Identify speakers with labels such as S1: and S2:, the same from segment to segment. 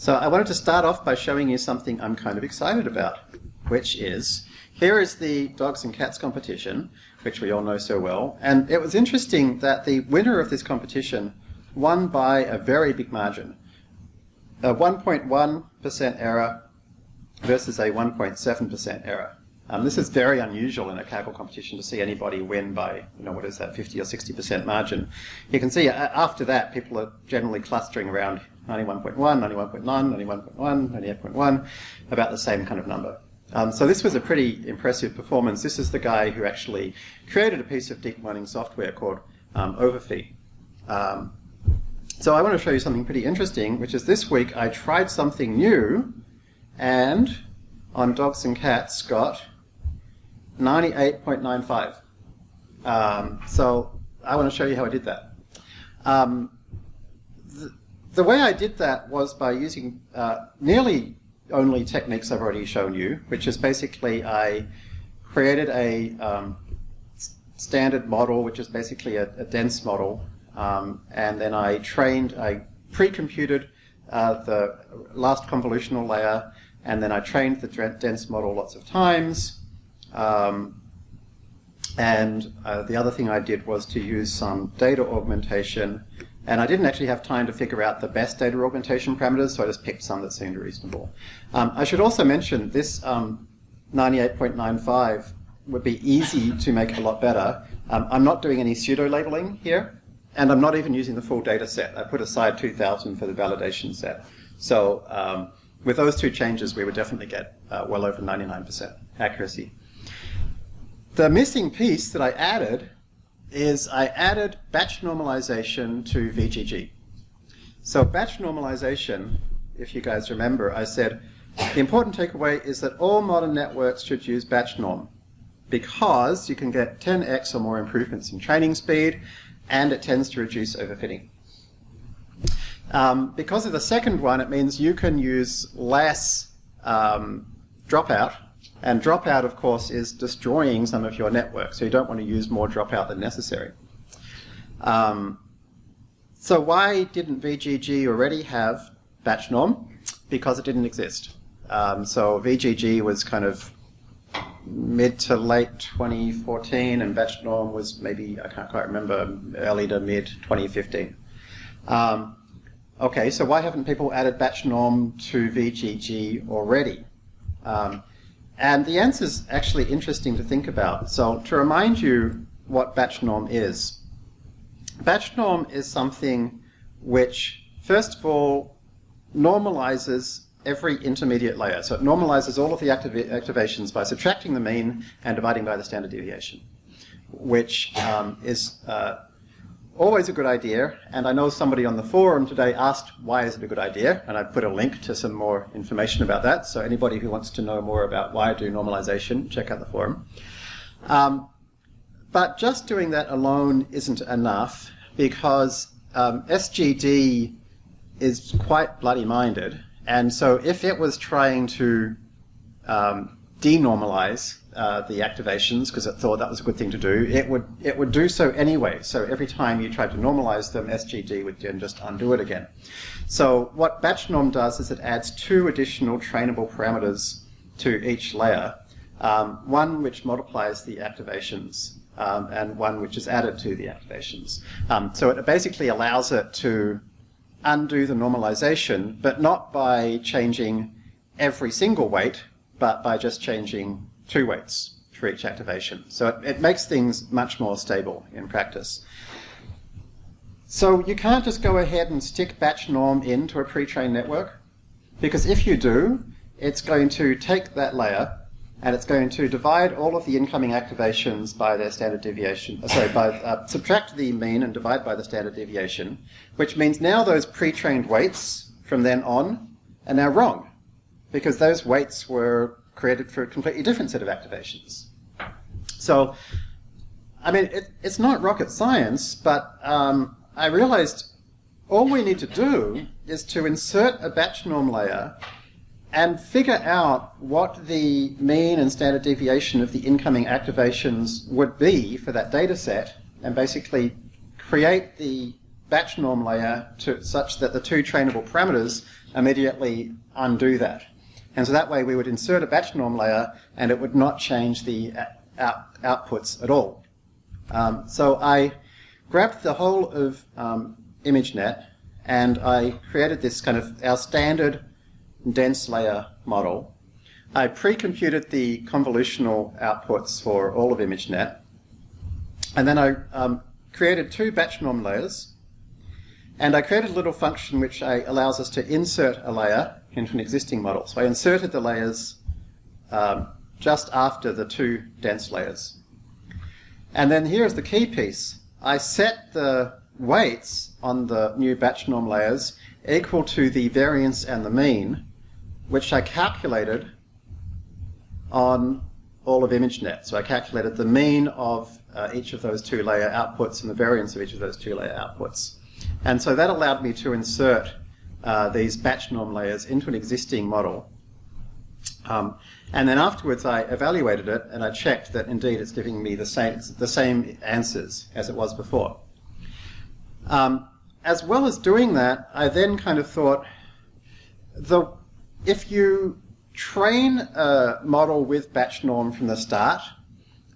S1: So I wanted to start off by showing you something I'm kind of excited about, which is here is the dogs and cats competition, which we all know so well. And it was interesting that the winner of this competition won by a very big margin. A 1.1% error versus a 1.7% error. Um, this is very unusual in a Kaggle competition to see anybody win by, you know, what is that, 50 or 60% margin. You can see uh, after that, people are generally clustering around 91.1, 91.9, 91.1, 98.1, about the same kind of number. Um, so this was a pretty impressive performance. This is the guy who actually created a piece of deep learning software called um. Um, so I want to show you something pretty interesting, which is this week I tried something new, and on dogs and cats got 98.95. Um, so I want to show you how I did that. The, the, way I did that was by using uh, nearly only techniques I've already shown you, which is basically I created a um, standard model, which is basically a, a dense model, um, and then I trained, I pre-computed uh, the last convolutional layer, and then I trained the dense model lots of times, um, and uh, the other thing I did was to use some data augmentation. And I didn't actually have time to figure out the best data augmentation parameters, so I just picked some that seemed reasonable. Um, I should also mention this um, 98.95 would be easy to make a lot better. Um, I'm not doing any pseudo labeling here, and I'm not even using the full data set. I put aside 2000 for the validation set. So um, with those two changes, we would definitely get uh, well over 99% accuracy. The missing piece that I added is I added batch normalization to VGG. So batch normalization, if you guys remember, I said the important takeaway is that all modern networks should use batch norm because you can get 10x or more improvements in training speed and it tends to reduce overfitting. Um, because of the second one, it means you can use less um, dropout and dropout, of course, is destroying some of your network, so you don't want to use more dropout than necessary. Um, so why didn't VGG already have batch norm? Because it didn't exist. Um, so VGG was kind of mid to late 2014, and batch norm was maybe, I can't quite remember, early to mid 2015. Um, okay, so why haven't people added batch norm to VGG already? Um, and the answer is actually interesting to think about. So to remind you what batch norm is, batch norm is something which, first of all, normalizes every intermediate layer. So it normalizes all of the activations by subtracting the mean and dividing by the standard deviation, which um, is uh, always a good idea, and I know somebody on the forum today asked why is it a good idea, and I put a link to some more information about that, so anybody who wants to know more about why I do normalization, check out the forum. Um, but just doing that alone isn't enough, because um, SGD is quite bloody-minded, and so if it was trying to um, denormalize uh, the activations because it thought that was a good thing to do, it would it would do so anyway. So every time you tried to normalize them, SGD would then just undo it again. So what batch norm does is it adds two additional trainable parameters to each layer. Um, one which multiplies the activations um, and one which is added to the activations. Um, so it basically allows it to undo the normalization, but not by changing every single weight, but by just changing two weights for each activation. So it, it makes things much more stable in practice. So you can't just go ahead and stick batch norm into a pre-trained network, because if you do, it's going to take that layer and it's going to divide all of the incoming activations by their standard deviation. Uh, sorry, by uh, subtract the mean and divide by the standard deviation, which means now those pre-trained weights from then on are now wrong, because those weights were created for a completely different set of activations. So, I mean, it, it's not rocket science, but um, I realized all we need to do is to insert a batch norm layer and figure out what the mean and standard deviation of the incoming activations would be for that data set, and basically create the batch norm layer to such that the two trainable parameters immediately undo that. And so that way we would insert a batch norm layer and it would not change the out, outputs at all. Um, so I grabbed the whole of um, ImageNet and I created this kind of our standard dense layer model. I pre-computed the convolutional outputs for all of ImageNet and then I um, created two batch norm layers and I created a little function which I, allows us to insert a layer into an existing model. So I inserted the layers um, just after the two dense layers. And then here's the key piece. I set the weights on the new batch norm layers equal to the variance and the mean, which I calculated on all of ImageNet. So I calculated the mean of uh, each of those two layer outputs and the variance of each of those two layer outputs. And so that allowed me to insert uh, these batch norm layers into an existing model. Um, and then afterwards I evaluated it and I checked that indeed it's giving me the same, the same answers as it was before. Um, as well as doing that, I then kind of thought, the, if you train a model with batch norm from the start,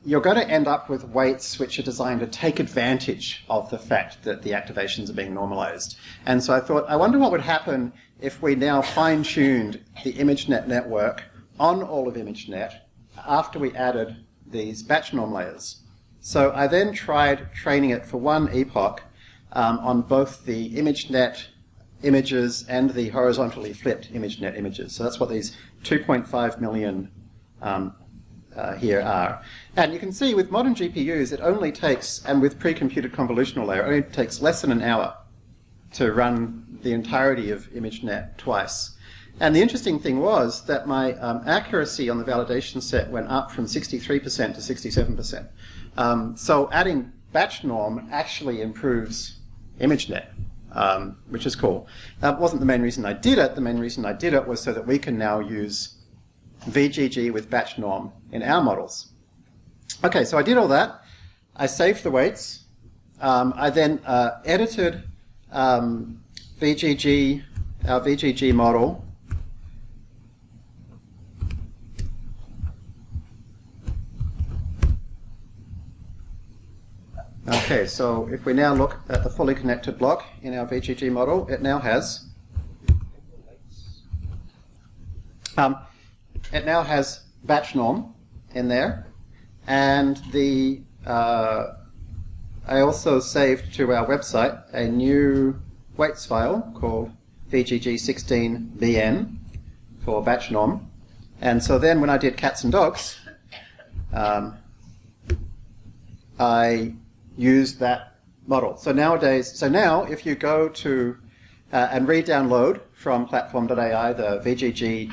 S1: you're going to end up with weights which are designed to take advantage of the fact that the activations are being normalized. And so I thought, I wonder what would happen if we now fine-tuned the ImageNet network on all of ImageNet after we added these batch norm layers. So I then tried training it for one epoch um, on both the ImageNet images and the horizontally flipped ImageNet images. So that's what these 2.5 million um, uh, here are. And you can see with modern GPUs, it only takes, and with pre-computed convolutional layer, it only takes less than an hour to run the entirety of ImageNet twice. And the interesting thing was that my um, accuracy on the validation set went up from 63% to 67%. Um, so adding batch norm actually improves ImageNet, um, which is cool. That wasn't the main reason I did it. The main reason I did it was so that we can now use VGG with batch norm in our models. Okay, so I did all that. I saved the weights. Um, I then uh, edited um, VGG, our VGG model Okay, so if we now look at the fully connected block in our VGG model, it now has um, it now has batch norm in there, and the uh, I also saved to our website a new weights file called VGG16BN for batch norm, and so then when I did cats and dogs, um, I used that model. So nowadays, so now if you go to uh, and re-download from platform.ai the VGG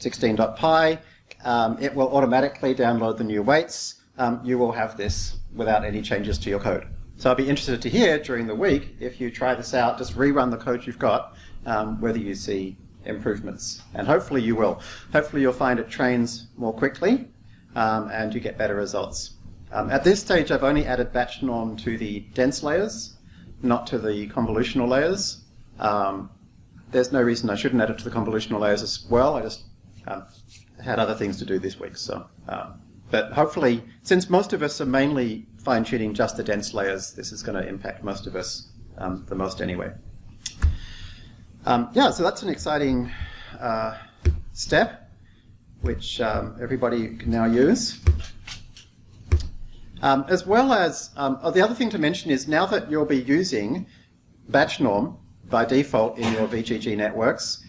S1: 16.py, um, it will automatically download the new weights. Um, you will have this without any changes to your code. So I'll be interested to hear during the week if you try this out, just rerun the code you've got, um, whether you see improvements. And hopefully you will. Hopefully you'll find it trains more quickly um, and you get better results. Um, at this stage, I've only added batch norm to the dense layers, not to the convolutional layers. Um, there's no reason I shouldn't add it to the convolutional layers as well. I just um, had other things to do this week. So, um, but hopefully, since most of us are mainly fine-tuning just the dense layers, this is going to impact most of us um, the most anyway. Um, yeah, so that's an exciting uh, step, which everybody can now use. Um, as well as, um, oh, the other thing to mention is now that you'll be using batch norm by default in your VGG networks,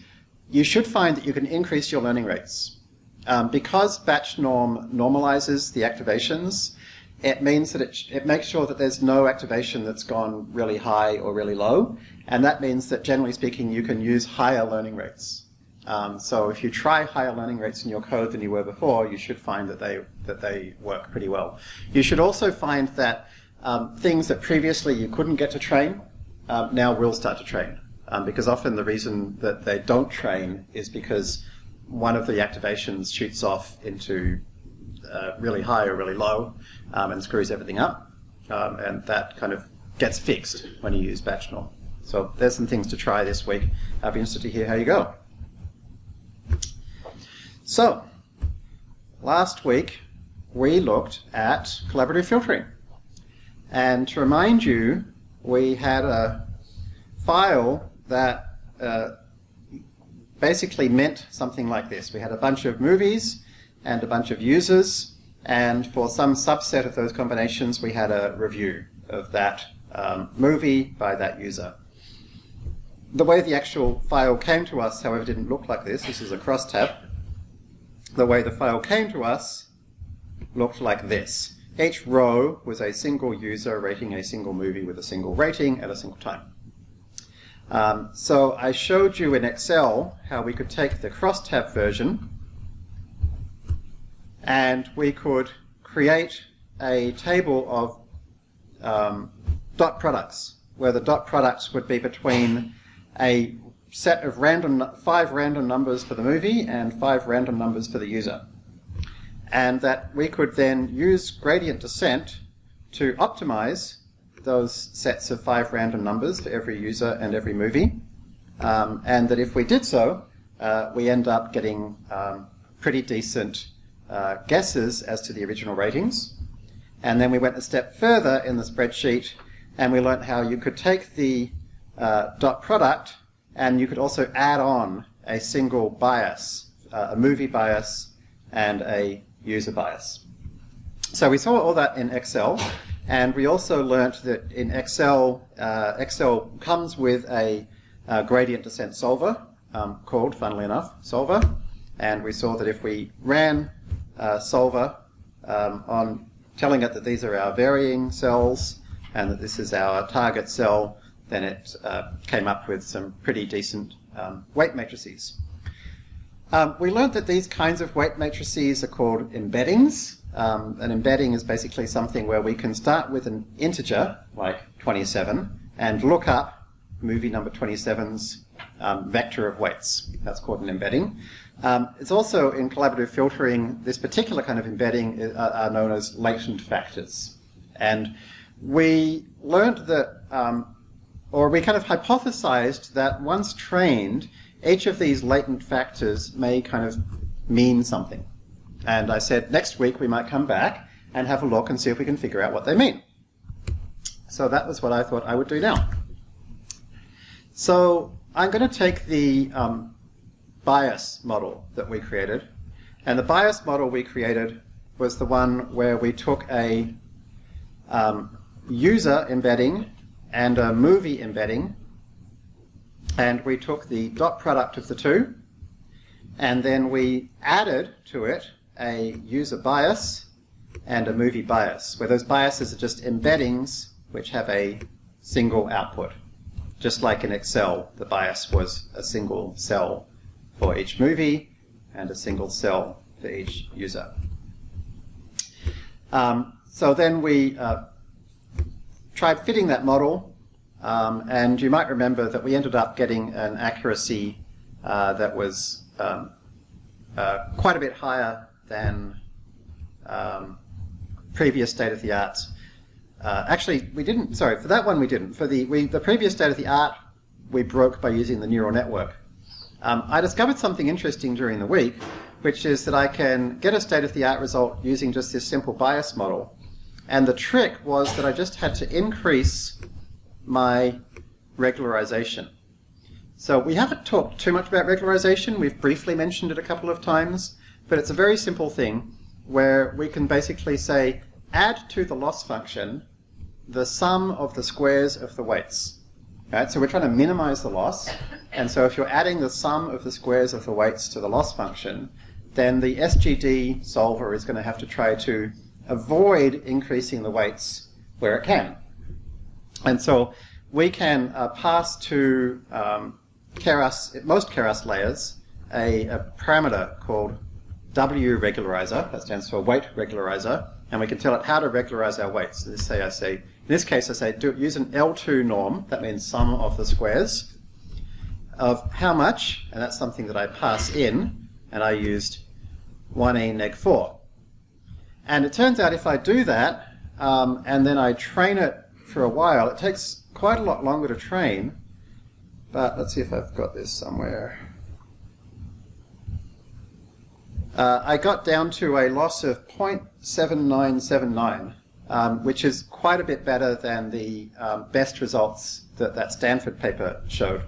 S1: you should find that you can increase your learning rates. Um, because batch norm normalizes the activations, it means that it, it makes sure that there's no activation that's gone really high or really low, and that means that generally speaking you can use higher learning rates. Um, so if you try higher learning rates in your code than you were before, you should find that they, that they work pretty well. You should also find that um, things that previously you couldn't get to train um, now will start to train. Um, because often the reason that they don't train is because one of the activations shoots off into uh, really high or really low um, and screws everything up. Um, and that kind of gets fixed when you use batch norm. So there's some things to try this week. I'll be interested to hear how you go. So, last week we looked at collaborative filtering. And to remind you, we had a file that uh, basically meant something like this. We had a bunch of movies and a bunch of users, and for some subset of those combinations, we had a review of that um, movie by that user. The way the actual file came to us, however, didn't look like this. This is a crosstab. The way the file came to us looked like this. Each row was a single user rating a single movie with a single rating at a single time. Um, so I showed you in Excel how we could take the crosstab version and we could create a table of um, dot products, where the dot products would be between a set of random five random numbers for the movie and five random numbers for the user. And that we could then use gradient descent to optimize those sets of five random numbers for every user and every movie. Um, and that if we did so, uh, we end up getting um, pretty decent uh, guesses as to the original ratings. And then we went a step further in the spreadsheet and we learned how you could take the uh, dot product and you could also add on a single bias, uh, a movie bias and a user bias. So we saw all that in Excel and we also learnt that in Excel, uh, Excel comes with a uh, gradient descent solver um, called, funnily enough, solver. And we saw that if we ran uh, solver um, on telling it that these are our varying cells and that this is our target cell, then it uh, came up with some pretty decent um, weight matrices. Um, we learned that these kinds of weight matrices are called embeddings. Um, an embedding is basically something where we can start with an integer, like 27, and look up movie number 27's um, vector of weights. That's called an embedding. Um, it's also in collaborative filtering, this particular kind of embedding is, uh, are known as latent factors. And we learned that, um, or we kind of hypothesized that once trained, each of these latent factors may kind of mean something. And I said next week we might come back and have a look and see if we can figure out what they mean. So that was what I thought I would do now. So I'm going to take the um, bias model that we created. And the bias model we created was the one where we took a um, user embedding and a movie embedding, and we took the dot product of the two, and then we added to it a user bias and a movie bias, where those biases are just embeddings which have a single output. Just like in Excel, the bias was a single cell for each movie and a single cell for each user. Um, so then we uh, tried fitting that model, um, and you might remember that we ended up getting an accuracy uh, that was um, uh, quite a bit higher than um, previous state-of-the-art. Uh, actually, we didn't, sorry, for that one we didn't. For the, we, the previous state-of-the-art, we broke by using the neural network. Um, I discovered something interesting during the week, which is that I can get a state-of-the-art result using just this simple bias model. And the trick was that I just had to increase my regularization. So we haven't talked too much about regularization. We've briefly mentioned it a couple of times, but it's a very simple thing where we can basically say add to the loss function the sum of the squares of the weights. Right? So we're trying to minimize the loss. And so if you're adding the sum of the squares of the weights to the loss function, then the SGD solver is going to have to try to avoid increasing the weights where it can. And so we can uh, pass to um, Keras, most Keras layers a, a, parameter called W regularizer, that stands for weight regularizer, and we can tell it how to regularize our weights. So say I say in this case, I say do, use an L2 norm, that means sum of the squares, of how much, and that's something that I pass in, and I used 1e neg 4. And it turns out if I do that, um, and then I train it for a while, it takes quite a lot longer to train but let's see if I've got this somewhere. Uh, I got down to a loss of 0.7979, um, which is quite a bit better than the um, best results that that Stanford paper showed.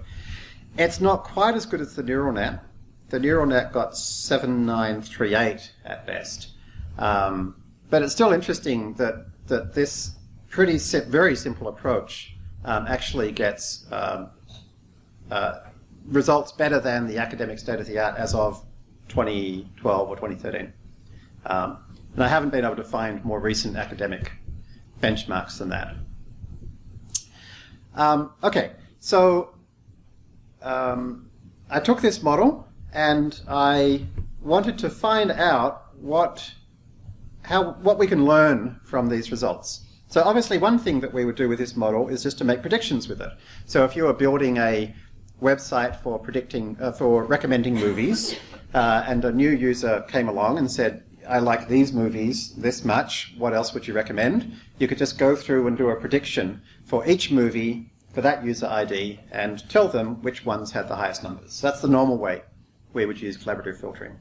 S1: It's not quite as good as the neural net. The neural net got 7938 at best. Um, but it's still interesting that, that this pretty very simple approach um, actually gets um, uh, results better than the academic state of the art as of 2012 or 2013. Um, and I haven't been able to find more recent academic benchmarks than that. Um, okay, so um, I took this model and I wanted to find out what how what we can learn from these results. So obviously one thing that we would do with this model is just to make predictions with it. So if you were building a website for predicting uh, for recommending movies, uh, and a new user came along and said, "I like these movies this much. What else would you recommend?" You could just go through and do a prediction for each movie for that user ID and tell them which ones had the highest numbers. So that's the normal way we would use collaborative filtering.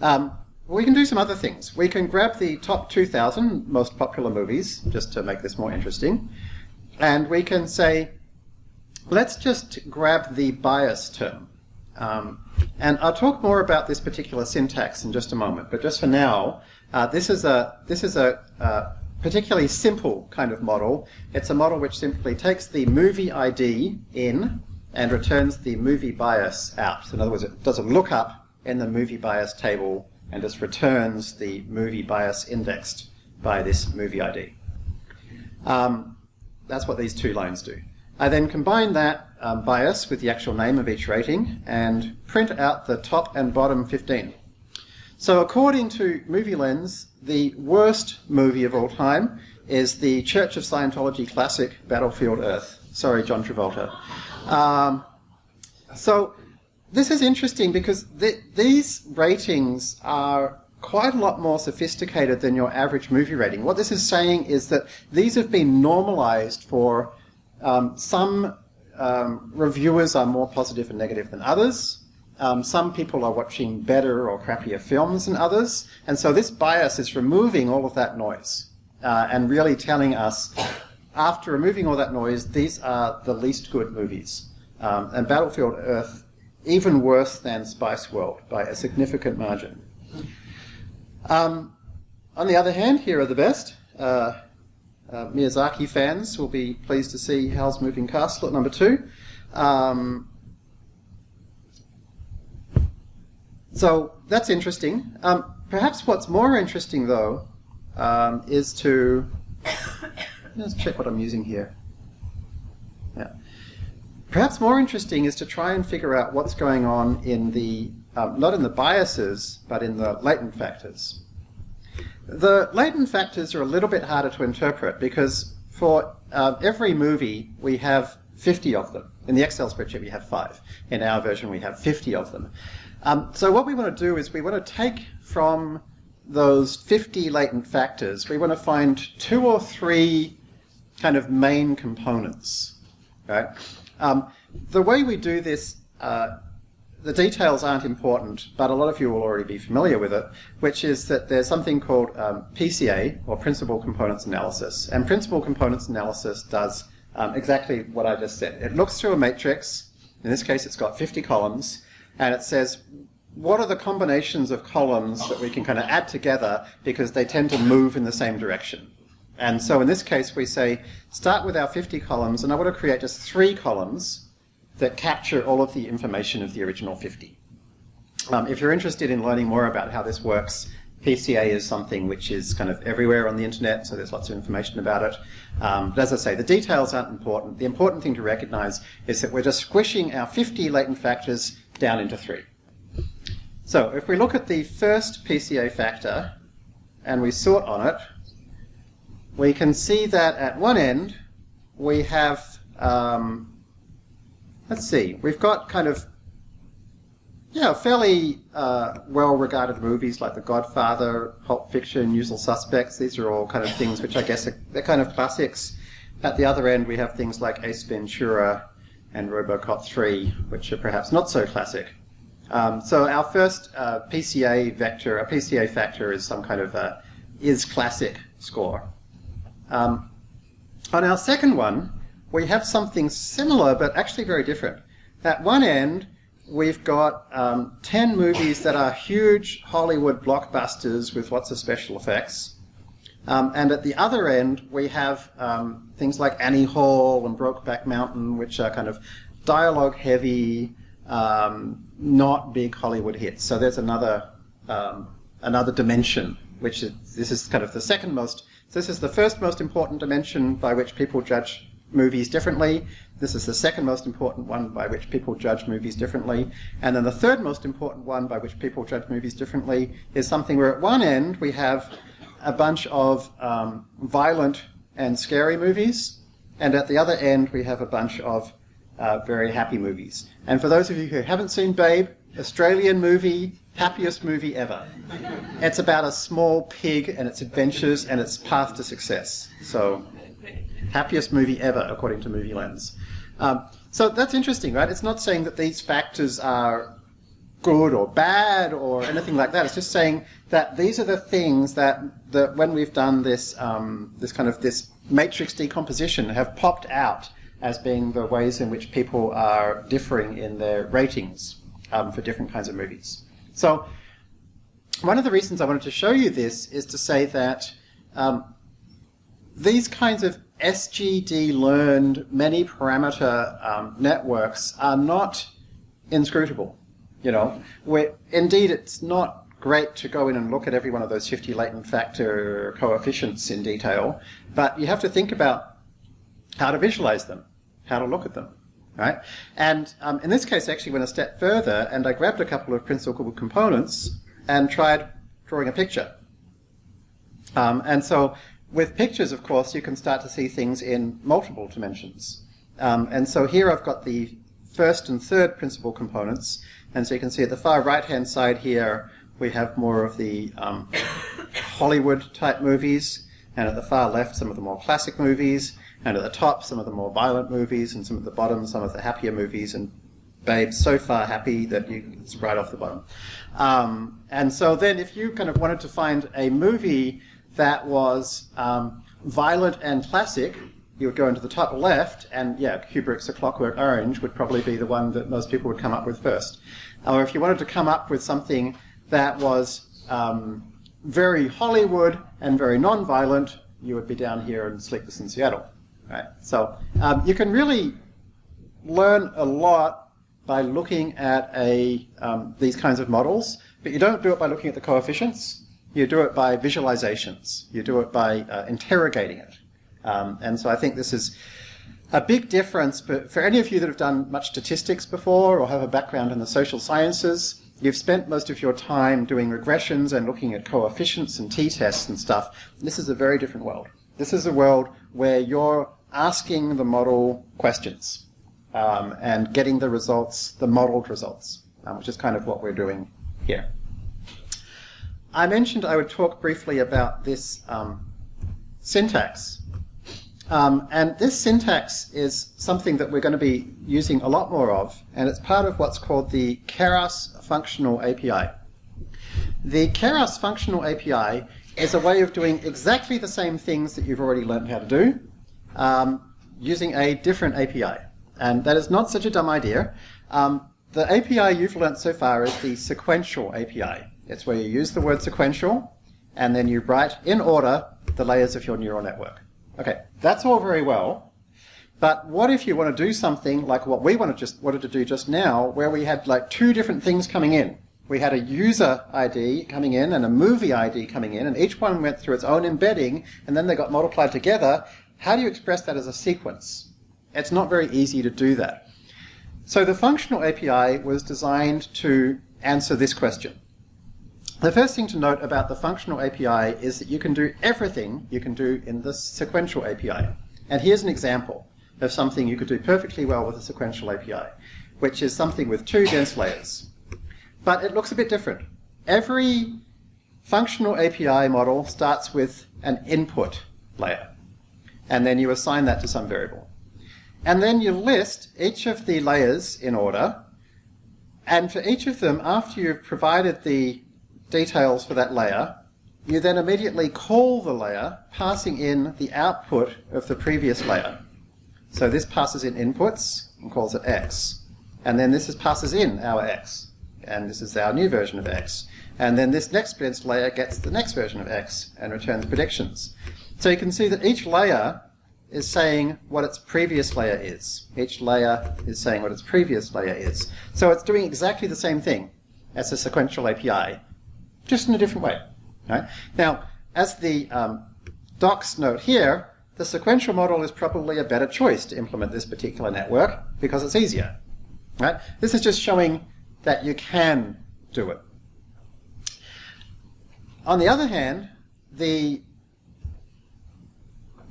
S1: Um, we can do some other things. We can grab the top 2,000 most popular movies, just to make this more interesting, and we can say, let's just grab the bias term. Um, and I'll talk more about this particular syntax in just a moment, but just for now, uh, this is a, this is a uh, particularly simple kind of model. It's a model which simply takes the movie ID in and returns the movie bias out. So in other words, it does a lookup in the movie bias table and just returns the movie bias indexed by this movie ID. Um, that's what these two lines do. I then combine that um, bias with the actual name of each rating and print out the top and bottom 15. So according to MovieLens, the worst movie of all time is the Church of Scientology classic Battlefield Earth. Sorry, John Travolta. Um, so this is interesting because th- these ratings are quite a lot more sophisticated than your average movie rating. What this is saying is that these have been normalized for um, some um, reviewers are more positive and negative than others. Um, some people are watching better or crappier films than others. And so this bias is removing all of that noise uh, and really telling us, after removing all that noise, these are the least good movies. Um, and Battlefield Earth even worse than Spice World by a significant margin. Um, on the other hand, here are the best. Uh, uh, Miyazaki fans will be pleased to see Howl's Moving Castle at number two. Um, so that's interesting. Um, perhaps what's more interesting, though, um, is to let's check what I'm using here. Yeah. Perhaps more interesting is to try and figure out what's going on in the, um, not in the biases, but in the latent factors. The latent factors are a little bit harder to interpret because for uh, every movie we have 50 of them. In the Excel spreadsheet we have five. In our version we have 50 of them. Um, so what we want to do is we want to take from those 50 latent factors, we want to find two or three kind of main components. Right? Um, the way we do this, uh, the details aren't important, but a lot of you will already be familiar with it, which is that there's something called um, PCA, or Principal Components Analysis. And Principal Components Analysis does um, exactly what I just said. It looks through a matrix, in this case it's got 50 columns, and it says, what are the combinations of columns that we can kind of add together because they tend to move in the same direction? And so in this case, we say, start with our 50 columns, and I want to create just three columns that capture all of the information of the original 50. Um, if you're interested in learning more about how this works, PCA is something which is kind of everywhere on the internet, so there's lots of information about it. Um, but as I say, the details aren't important. The important thing to recognize is that we're just squishing our 50 latent factors down into three. So if we look at the first PCA factor and we sort on it, we can see that at one end we have, um, let's see, we've got kind of, yeah, fairly uh, well-regarded movies like The Godfather, Pulp Fiction, Usual Suspects. These are all kind of things which I guess are, they're kind of classics. At the other end, we have things like Ace Ventura, and Robocop 3, which are perhaps not so classic. Um, so our first uh, PCA vector, a PCA factor is some kind of a is classic score. Um, on our second one, we have something similar but actually very different. At one end, we've got um, 10 movies that are huge Hollywood blockbusters with lots of special effects. Um, and at the other end, we have um, things like Annie Hall and Brokeback Mountain, which are kind of dialogue heavy, um, not big Hollywood hits. So there's another um, another dimension, which is, this is kind of the second most. This is the first most important dimension by which people judge movies differently. This is the second most important one by which people judge movies differently. And then the third most important one by which people judge movies differently is something where at one end we have a bunch of um, violent and scary movies, and at the other end we have a bunch of uh, very happy movies. And for those of you who haven't seen Babe, Australian movie, happiest movie ever. It's about a small pig and its adventures and its path to success. So, happiest movie ever, according to MovieLens. Um, so that's interesting, right? It's not saying that these factors are good or bad or anything like that. It's just saying that these are the things that, that when we've done this, um, this kind of this matrix decomposition have popped out as being the ways in which people are differing in their ratings um, for different kinds of movies. So one of the reasons I wanted to show you this is to say that um, these kinds of SGD learned many parameter um, networks are not inscrutable. You know, where indeed it's not great to go in and look at every one of those 50 latent factor coefficients in detail, but you have to think about how to visualize them, how to look at them, right? And um, in this case, I actually went a step further and I grabbed a couple of principal components and tried drawing a picture. Um, and so with pictures, of course, you can start to see things in multiple dimensions. Um, and so here I've got the first and third principal components, and so you can see at the far right-hand side here, we have more of the um, Hollywood type movies, and at the far left, some of the more classic movies, and at the top, some of the more violent movies, and some at the bottom, some of the happier movies, and Babe's so far happy that you, it's right off the bottom. Um, and so then if you kind of wanted to find a movie that was um, violent and classic, you would go into the top left, and yeah, Kubrick's A Clockwork Orange would probably be the one that most people would come up with first. Or if you wanted to come up with something that was um, very Hollywood and very non-violent, you would be down here in Sleepless in Seattle. Right? So um, you can really learn a lot by looking at a, um, these kinds of models, but you don't do it by looking at the coefficients. You do it by visualizations. You do it by uh, interrogating it. Um, and so I think this is a big difference. But for any of you that have done much statistics before or have a background in the social sciences, you've spent most of your time doing regressions and looking at coefficients and t-tests and stuff. This is a very different world. This is a world where you're asking the model questions um, and getting the results, the modeled results, um, which is kind of what we're doing here. I mentioned I would talk briefly about this um, syntax um, and this syntax is something that we're going to be using a lot more of, and it's part of what's called the Keras Functional API. The Keras Functional API is a way of doing exactly the same things that you've already learned how to do, um, using a different API. And that is not such a dumb idea. Um, the API you've learned so far is the sequential API. It's where you use the word sequential, and then you write in order the layers of your neural network. Okay, that's all very well. But what if you want to do something like what we wanted, just, wanted to do just now, where we had like two different things coming in? We had a user ID coming in and a movie ID coming in, and each one went through its own embedding, and then they got multiplied together. How do you express that as a sequence? It's not very easy to do that. So the functional API was designed to answer this question. The first thing to note about the functional API is that you can do everything you can do in the sequential API. And here's an example of something you could do perfectly well with a sequential API, which is something with two dense layers. But it looks a bit different. Every functional API model starts with an input layer, and then you assign that to some variable. And then you list each of the layers in order. And for each of them, after you've provided the details for that layer, you then immediately call the layer, passing in the output of the previous layer. So this passes in inputs and calls it x. And then this is passes in our x. And this is our new version of x. And then this next Blitz layer gets the next version of x and returns predictions. So you can see that each layer is saying what its previous layer is. Each layer is saying what its previous layer is. So it's doing exactly the same thing as a sequential API, just in a different way. Right? Now, as the um, docs note here, the sequential model is probably a better choice to implement this particular network because it's easier. Right? This is just showing that you can do it. On the other hand, the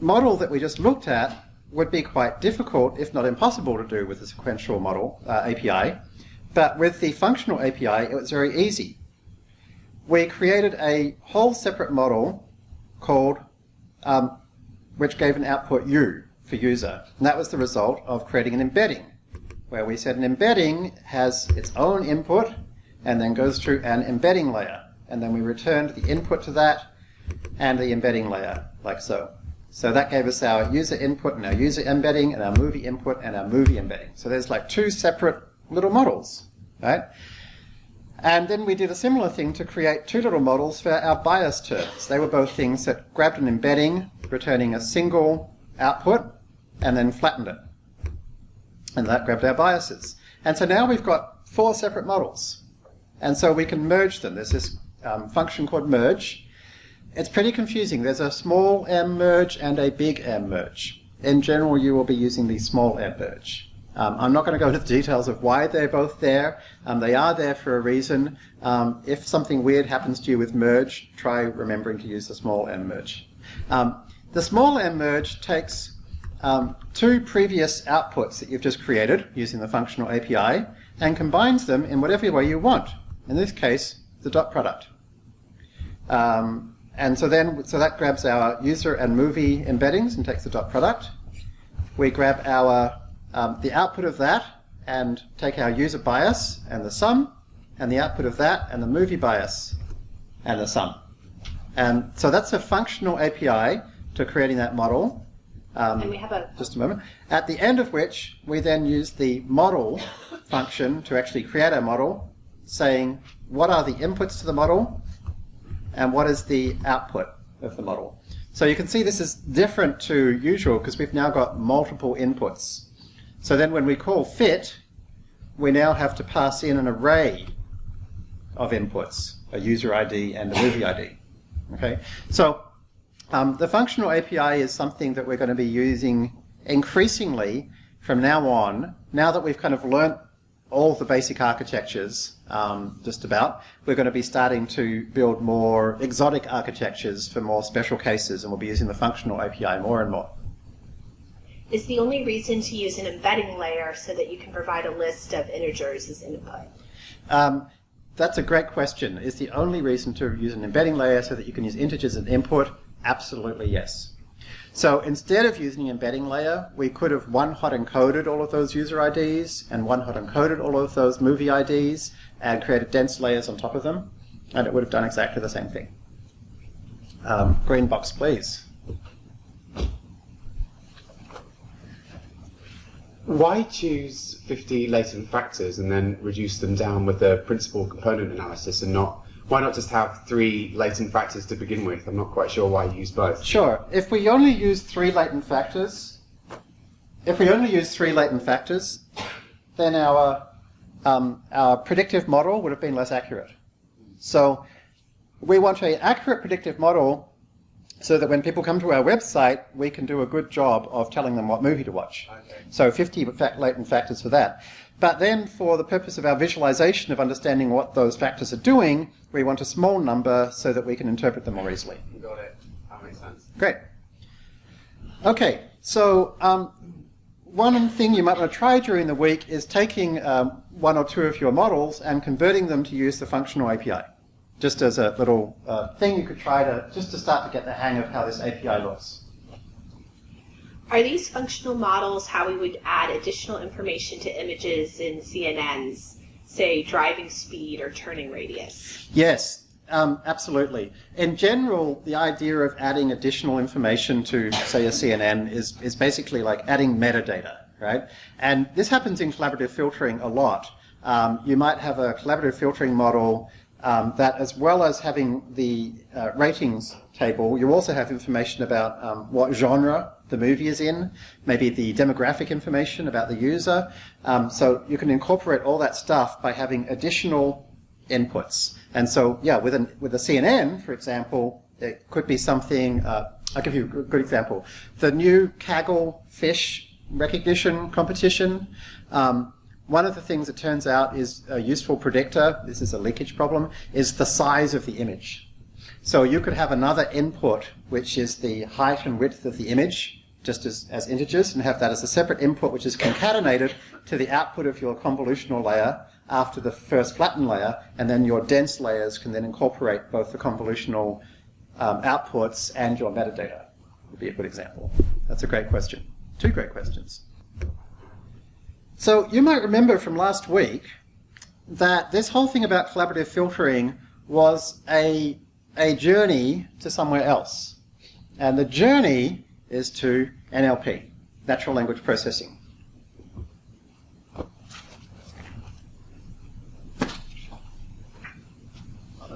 S1: model that we just looked at would be quite difficult, if not impossible, to do with the sequential model uh, API. But with the functional API, it was very easy. We created a whole separate model called, um, which gave an output U for user. And that was the result of creating an embedding, where we said an embedding has its own input and then goes through an embedding layer. And then we returned the input to that and the embedding layer, like so. So that gave us our user input and our user embedding and our movie input and our movie embedding. So there's like two separate little models, right? And then we did a similar thing to create two little models for our bias terms. They were both things that grabbed an embedding, returning a single output, and then flattened it. And that grabbed our biases. And so now we've got four separate models. And so we can merge them. There's this um, function called merge, it's pretty confusing. There's a small m merge and a big M merge. In general, you will be using the small m merge. Um, I'm not going to go into the details of why they're both there. Um, they are there for a reason. Um, if something weird happens to you with merge, try remembering to use the small m merge. Um, the small m merge takes um, two previous outputs that you've just created using the functional API and combines them in whatever way you want. In this case, the dot product. Um, and so then, so that grabs our user and movie embeddings and takes the dot product. We grab our um, the output of that and take our user bias and the sum, and the output of that and the movie bias and the sum. And so that's a functional API to creating that model.
S2: Um, and we have a
S1: just a moment. At the end of which we then use the model function to actually create our model, saying what are the inputs to the model and what is the output of the model. So you can see this is different to usual because we've now got multiple inputs. So then when we call fit, we now have to pass in an array of inputs, a user ID and a movie ID. Okay, so um, the functional API is something that we're going to be using increasingly from now on, now that we've kind of learnt all the basic architectures, um, just about. We're going to be starting to build more exotic architectures for more special cases, and we'll be using the functional API more and more.
S2: Is the only reason to use an embedding layer so that you can provide a list of integers as input?
S1: Um, that's a great question. Is the only reason to use an embedding layer so that you can use integers as input? Absolutely yes. So instead of using an embedding layer, we could have one-hot encoded all of those user IDs and one-hot encoded all of those movie IDs and created dense layers on top of them, and it would have done exactly the same thing. Um, green box, please.
S3: Why choose 50 latent factors and then reduce them down with the principal component analysis and not why not just have three latent factors to begin with? I'm not quite sure why you use both.
S1: Sure. If we only use three latent factors, if we only use three latent factors, then our um, our predictive model would have been less accurate. So we want an accurate predictive model so that when people come to our website, we can do a good job of telling them what movie to watch. Okay. So 50 latent factors for that. But then for the purpose of our visualization of understanding what those factors are doing, we want a small number so that we can interpret them more easily.
S3: Got it. That makes sense.
S1: Great. Okay, so um, one thing you might want to try during the week is taking um, one or two of your models and converting them to use the functional API. Just as a little uh, thing you could try to, just to start to get the hang of how this API looks.
S2: Are these functional models how we would add additional information to images in CNNs, say driving speed or turning radius?
S1: Yes, um, absolutely. In general, the idea of adding additional information to, say, a CNN is, is basically like adding metadata, right? And this happens in collaborative filtering a lot. Um, you might have a collaborative filtering model um, that, as well as having the uh, ratings table, you also have information about um, what genre the movie is in, maybe the demographic information about the user. Um, so you can incorporate all that stuff by having additional inputs. And so, yeah, with, an, with a CNN, for example, it could be something, uh, I'll give you a good example. The new Kaggle fish recognition competition, um, one of the things that turns out is a useful predictor, this is a leakage problem, is the size of the image. So you could have another input, which is the height and width of the image, just as, as integers, and have that as a separate input, which is concatenated to the output of your convolutional layer after the first flattened layer, and then your dense layers can then incorporate both the convolutional um, outputs and your metadata, would be a good example. That's a great question. Two great questions. So you might remember from last week that this whole thing about collaborative filtering was a, a journey to somewhere else. And the journey is to NLP, natural language processing.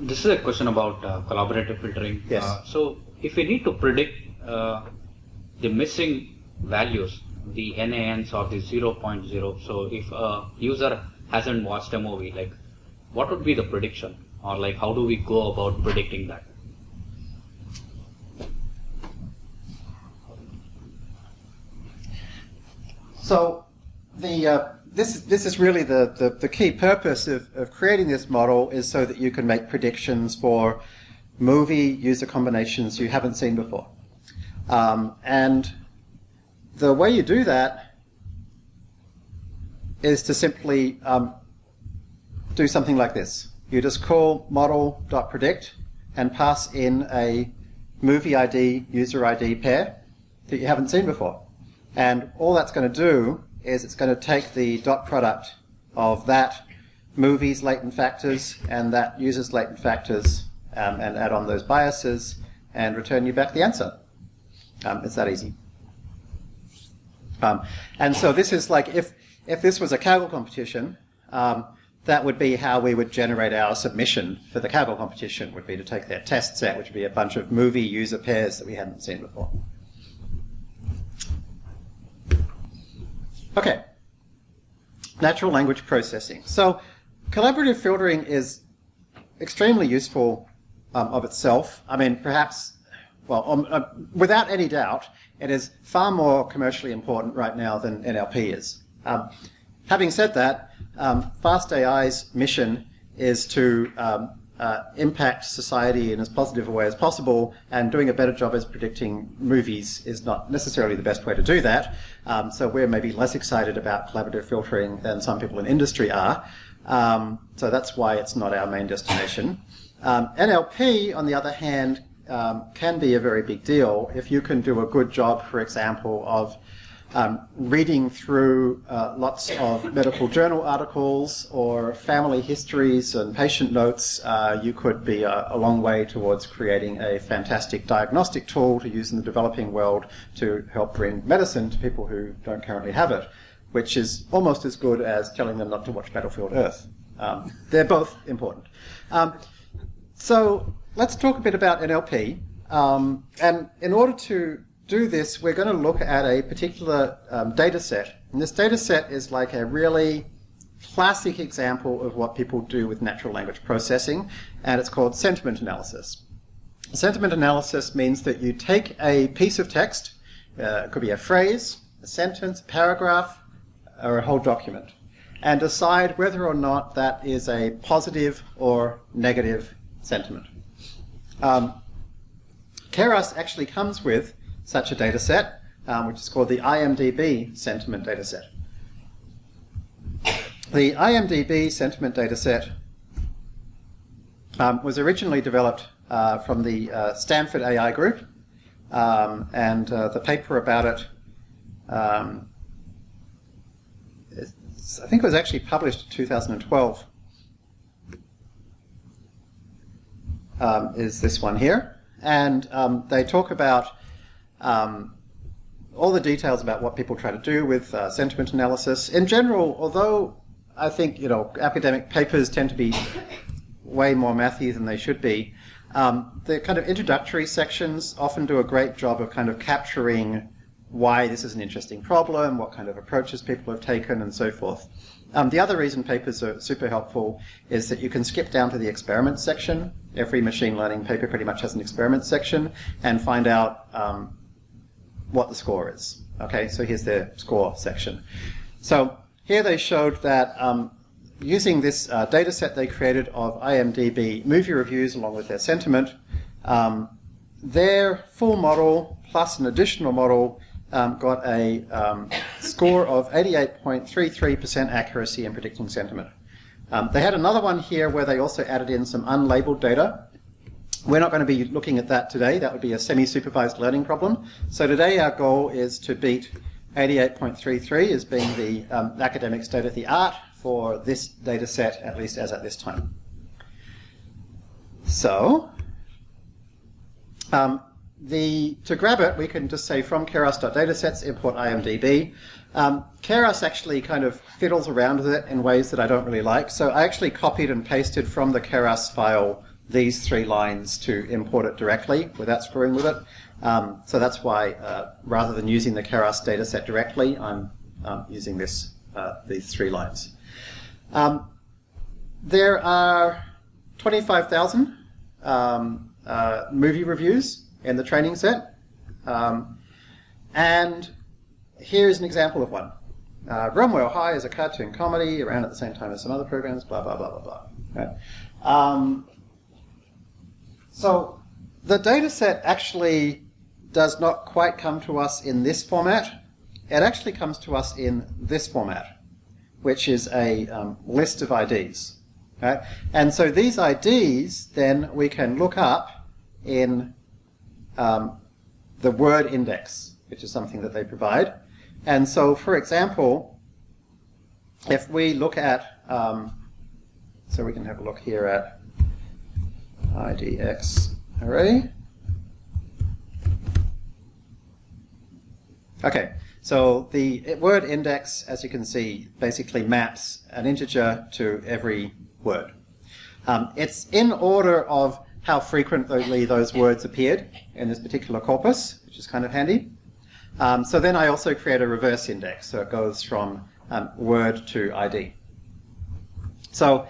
S4: This is a question about uh, collaborative filtering.
S1: Yes.
S4: Uh, so, if we need to predict uh, the missing values the NANs of the 0.0. So if a user hasn't watched a movie, like what would be the prediction or like how do we go about predicting that?
S1: So the uh, this this is really the, the, the key purpose of, of creating this model is so that you can make predictions for movie user combinations you haven't seen before. Um, and the way you do that is to simply um, do something like this. You just call model.predict and pass in a movie ID, user ID pair that you haven't seen before. And all that's going to do is it's going to take the dot product of that movie's latent factors and that user's latent factors um, and add on those biases and return you back the answer. Um, it's that easy. Um, and so this is like if if this was a Kaggle competition, um, that would be how we would generate our submission for the Kaggle competition. Would be to take their test set, which would be a bunch of movie user pairs that we hadn't seen before. Okay. Natural language processing. So collaborative filtering is extremely useful um, of itself. I mean, perhaps, well, um, uh, without any doubt, it is far more commercially important right now than NLP is. Um, having said that, um, FastAI's mission is to um, uh, impact society in as positive a way as possible, and doing a better job as predicting movies is not necessarily the best way to do that. Um, so we're maybe less excited about collaborative filtering than some people in industry are. Um, so that's why it's not our main destination. Um, NLP, on the other hand, um, can be a very big deal if you can do a good job, for example, of um, reading through uh, lots of medical journal articles or family histories and patient notes, uh, you could be a, a, long way towards creating a fantastic diagnostic tool to use in the developing world to help bring medicine to people who don't currently have it, which is almost as good as telling them not to watch Battlefield Earth. Um, they're both important. Um, so let's talk a bit about NLP. Um, and in order to do this, we're going to look at a particular um, data set. And this data set is like a really classic example of what people do with natural language processing, and it's called sentiment analysis. Sentiment analysis means that you take a piece of text, uh, it could be a phrase, a sentence, a paragraph, or a whole document, and decide whether or not that is a positive or negative sentiment. Um, Keras actually comes with such a data set, um, which is called the IMDB sentiment data set. The IMDB sentiment data set um, was originally developed uh, from the uh, Stanford AI group, um, and uh, the paper about it Um, I think it was actually published in 2012. Um, is this one here, and um, they talk about um, all the details about what people try to do with uh, sentiment analysis. In general, although I think you know academic papers tend to be way more mathy than they should be, um, the kind of introductory sections often do a great job of kind of capturing why this is an interesting problem, what kind of approaches people have taken, and so forth. Um, the other reason papers are super helpful is that you can skip down to the experiment section. Every machine learning paper pretty much has an experiment section and find out um, what the score is. Okay, so here's the score section. So here they showed that um, using this uh, data set they created of IMDb movie reviews along with their sentiment, um, their full model plus an additional model um, got a um, score of 88.33% accuracy in predicting sentiment. Um, they had another one here where they also added in some unlabeled data. We're not going to be looking at that today. That would be a semi-supervised learning problem. So today our goal is to beat 88.33 as being the um, academic state of the art for this data set, at least as at this time. So, um, the, to grab it, we can just say from keras.datasets import IMDb. Um, Keras actually kind of fiddles around with it in ways that I don't really like. So I actually copied and pasted from the Keras file these three lines to import it directly without screwing with it. Um, so that's why, uh, rather than using the Keras dataset directly, I'm um, using this uh, these three lines. Um, there are 25,000 um, uh, movie reviews in the training set. Um, and here's an example of one. Uh, Bromwell High is a cartoon comedy around at the same time as some other programs, blah, blah, blah, blah, blah. Right? Um, so the data set actually does not quite come to us in this format. It actually comes to us in this format, which is a um, list of IDs. Right? And so these IDs, then we can look up in um, the word index, which is something that they provide. And so, for example, if we look at, um, so we can have a look here at IDX array. Okay, so the word index, as you can see, basically maps an integer to every word. Um, it's in order of how frequently those words appeared in this particular corpus, which is kind of handy. Um, so then I also create a reverse index, so it goes from um, word to ID. So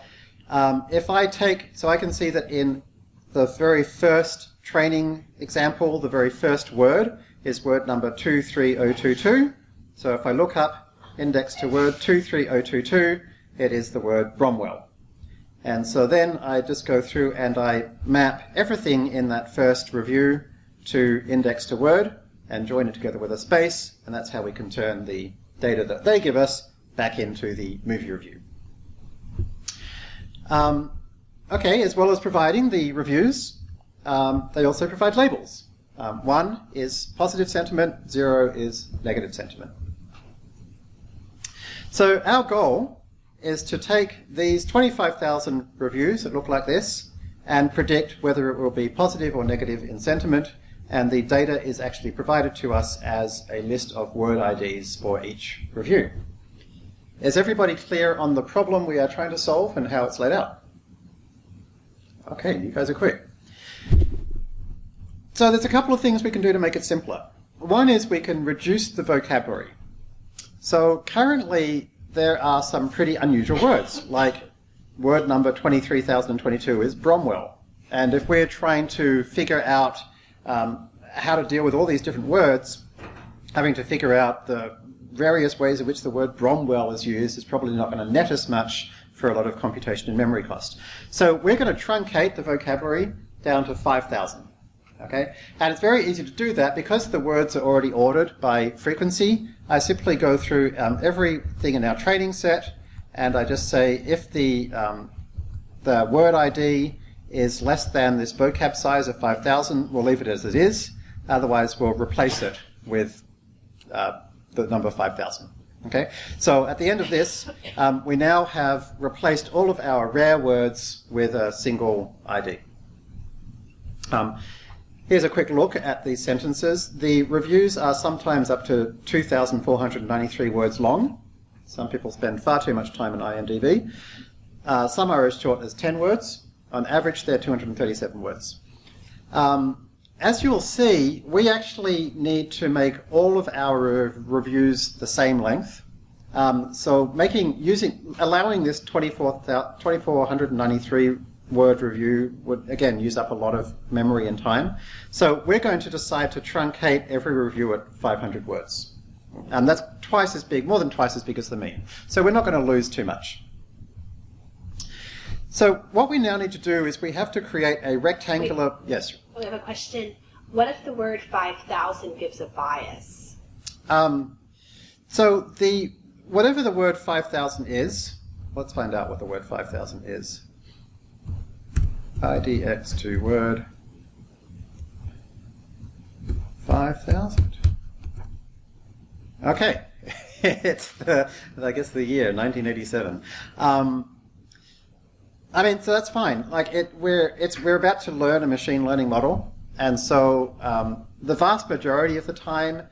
S1: um, if I take, so I can see that in the very first training example, the very first word is word number 23022. So if I look up index to word 23022, it is the word Bromwell. And so then I just go through and I map everything in that first review to index to word and join it together with a space, and that's how we can turn the data that they give us back into the movie review. Um, okay, as well as providing the reviews, um, they also provide labels. Um, one is positive sentiment, zero is negative sentiment. So our goal is to take these 25,000 reviews that look like this and predict whether it will be positive or negative in sentiment, and the data is actually provided to us as a list of word IDs for each review. Is everybody clear on the problem we are trying to solve and how it's laid out? Okay, you guys are quick. So there's a couple of things we can do to make it simpler. One is we can reduce the vocabulary. So currently there are some pretty unusual words, like word number 23,022 is Bromwell. And if we're trying to figure out um, how to deal with all these different words, having to figure out the various ways in which the word Bromwell is used is probably not going to net us much for a lot of computation and memory cost. So we're going to truncate the vocabulary down to 5,000. Okay? And it's very easy to do that because the words are already ordered by frequency. I simply go through um, everything in our training set and I just say if the, um, the word ID is less than this vocab size of 5,000, we'll leave it as it is. Otherwise, we'll replace it with uh, the number 5,000. Okay, so at the end of this, um, we now have replaced all of our rare words with a single ID. Um, here's a quick look at these sentences. The reviews are sometimes up to 2,493 words long. Some people spend far too much time on IMDb. Uh, some are as short as 10 words. On average, they're 237 words. Um, as you'll see, we actually need to make all of our reviews the same length. Um, so making using allowing this 2493 word review would again use up a lot of memory and time. So we're going to decide to truncate every review at 500 words. And that's twice as big, more than twice as big as the mean. So we're not going to lose too much. So what we now need to do is we have to create a rectangular,
S2: Wait.
S1: yes,
S2: We have a question. What if the word 5,000 gives a bias?
S1: Um, so the whatever the word 5000 is, let's find out what the word 5000 is. IDX to word 5000. Okay, it's the, I guess the year 1987. Um, I mean, so that's fine. Like it, we're it's we're about to learn a machine learning model, and so um, the vast majority of the time,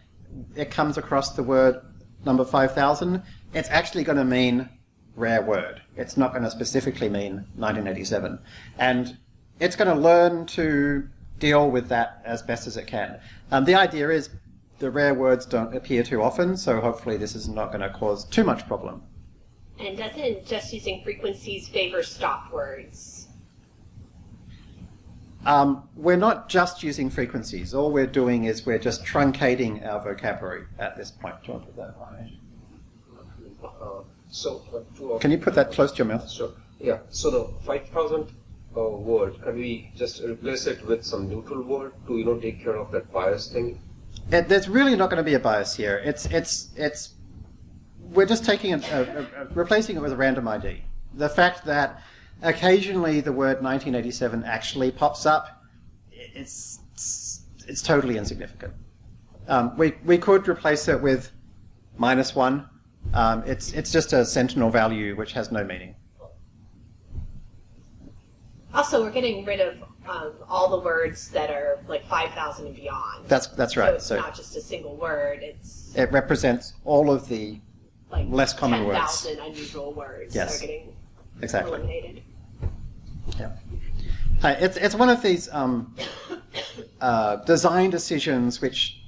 S1: it comes across the word number five thousand. It's actually going to mean rare word. It's not going to specifically mean 1987, and it's going to learn to deal with that as best as it can. Um, the idea is the rare words don't appear too often, so hopefully this is not going to cause too much problem.
S2: And doesn't just using frequencies favor stop words?
S1: Um, we're not just using frequencies. All we're doing is we're just truncating our vocabulary at this point. Do you want to put that on?
S5: So, uh,
S1: Can you put that close to your mouth?
S5: Sure. Yeah. So the 5,000 uh, word, can we just replace it with some neutral word to you know take care of that bias thing?
S1: It, there's really not going to be a bias here. It's it's it's we're just taking a, a, a, replacing it with a random ID. The fact that occasionally the word 1987 actually pops up, it's it's, it's totally insignificant. Um, we we could replace it with minus one. Um, it's it's just a sentinel value which has no meaning.
S2: Also, we're getting rid of um, all the words that are like 5,000 and beyond.
S1: That's that's
S2: So
S1: right.
S2: it's
S1: So
S2: not just a single word, it's
S1: it represents all of the
S2: like
S1: less common words.
S2: 10,000 unusual words
S1: Yes.
S2: that are getting
S1: exactly.
S2: eliminated.
S1: Yeah. Uh, it's, it's one of these um, uh, design decisions which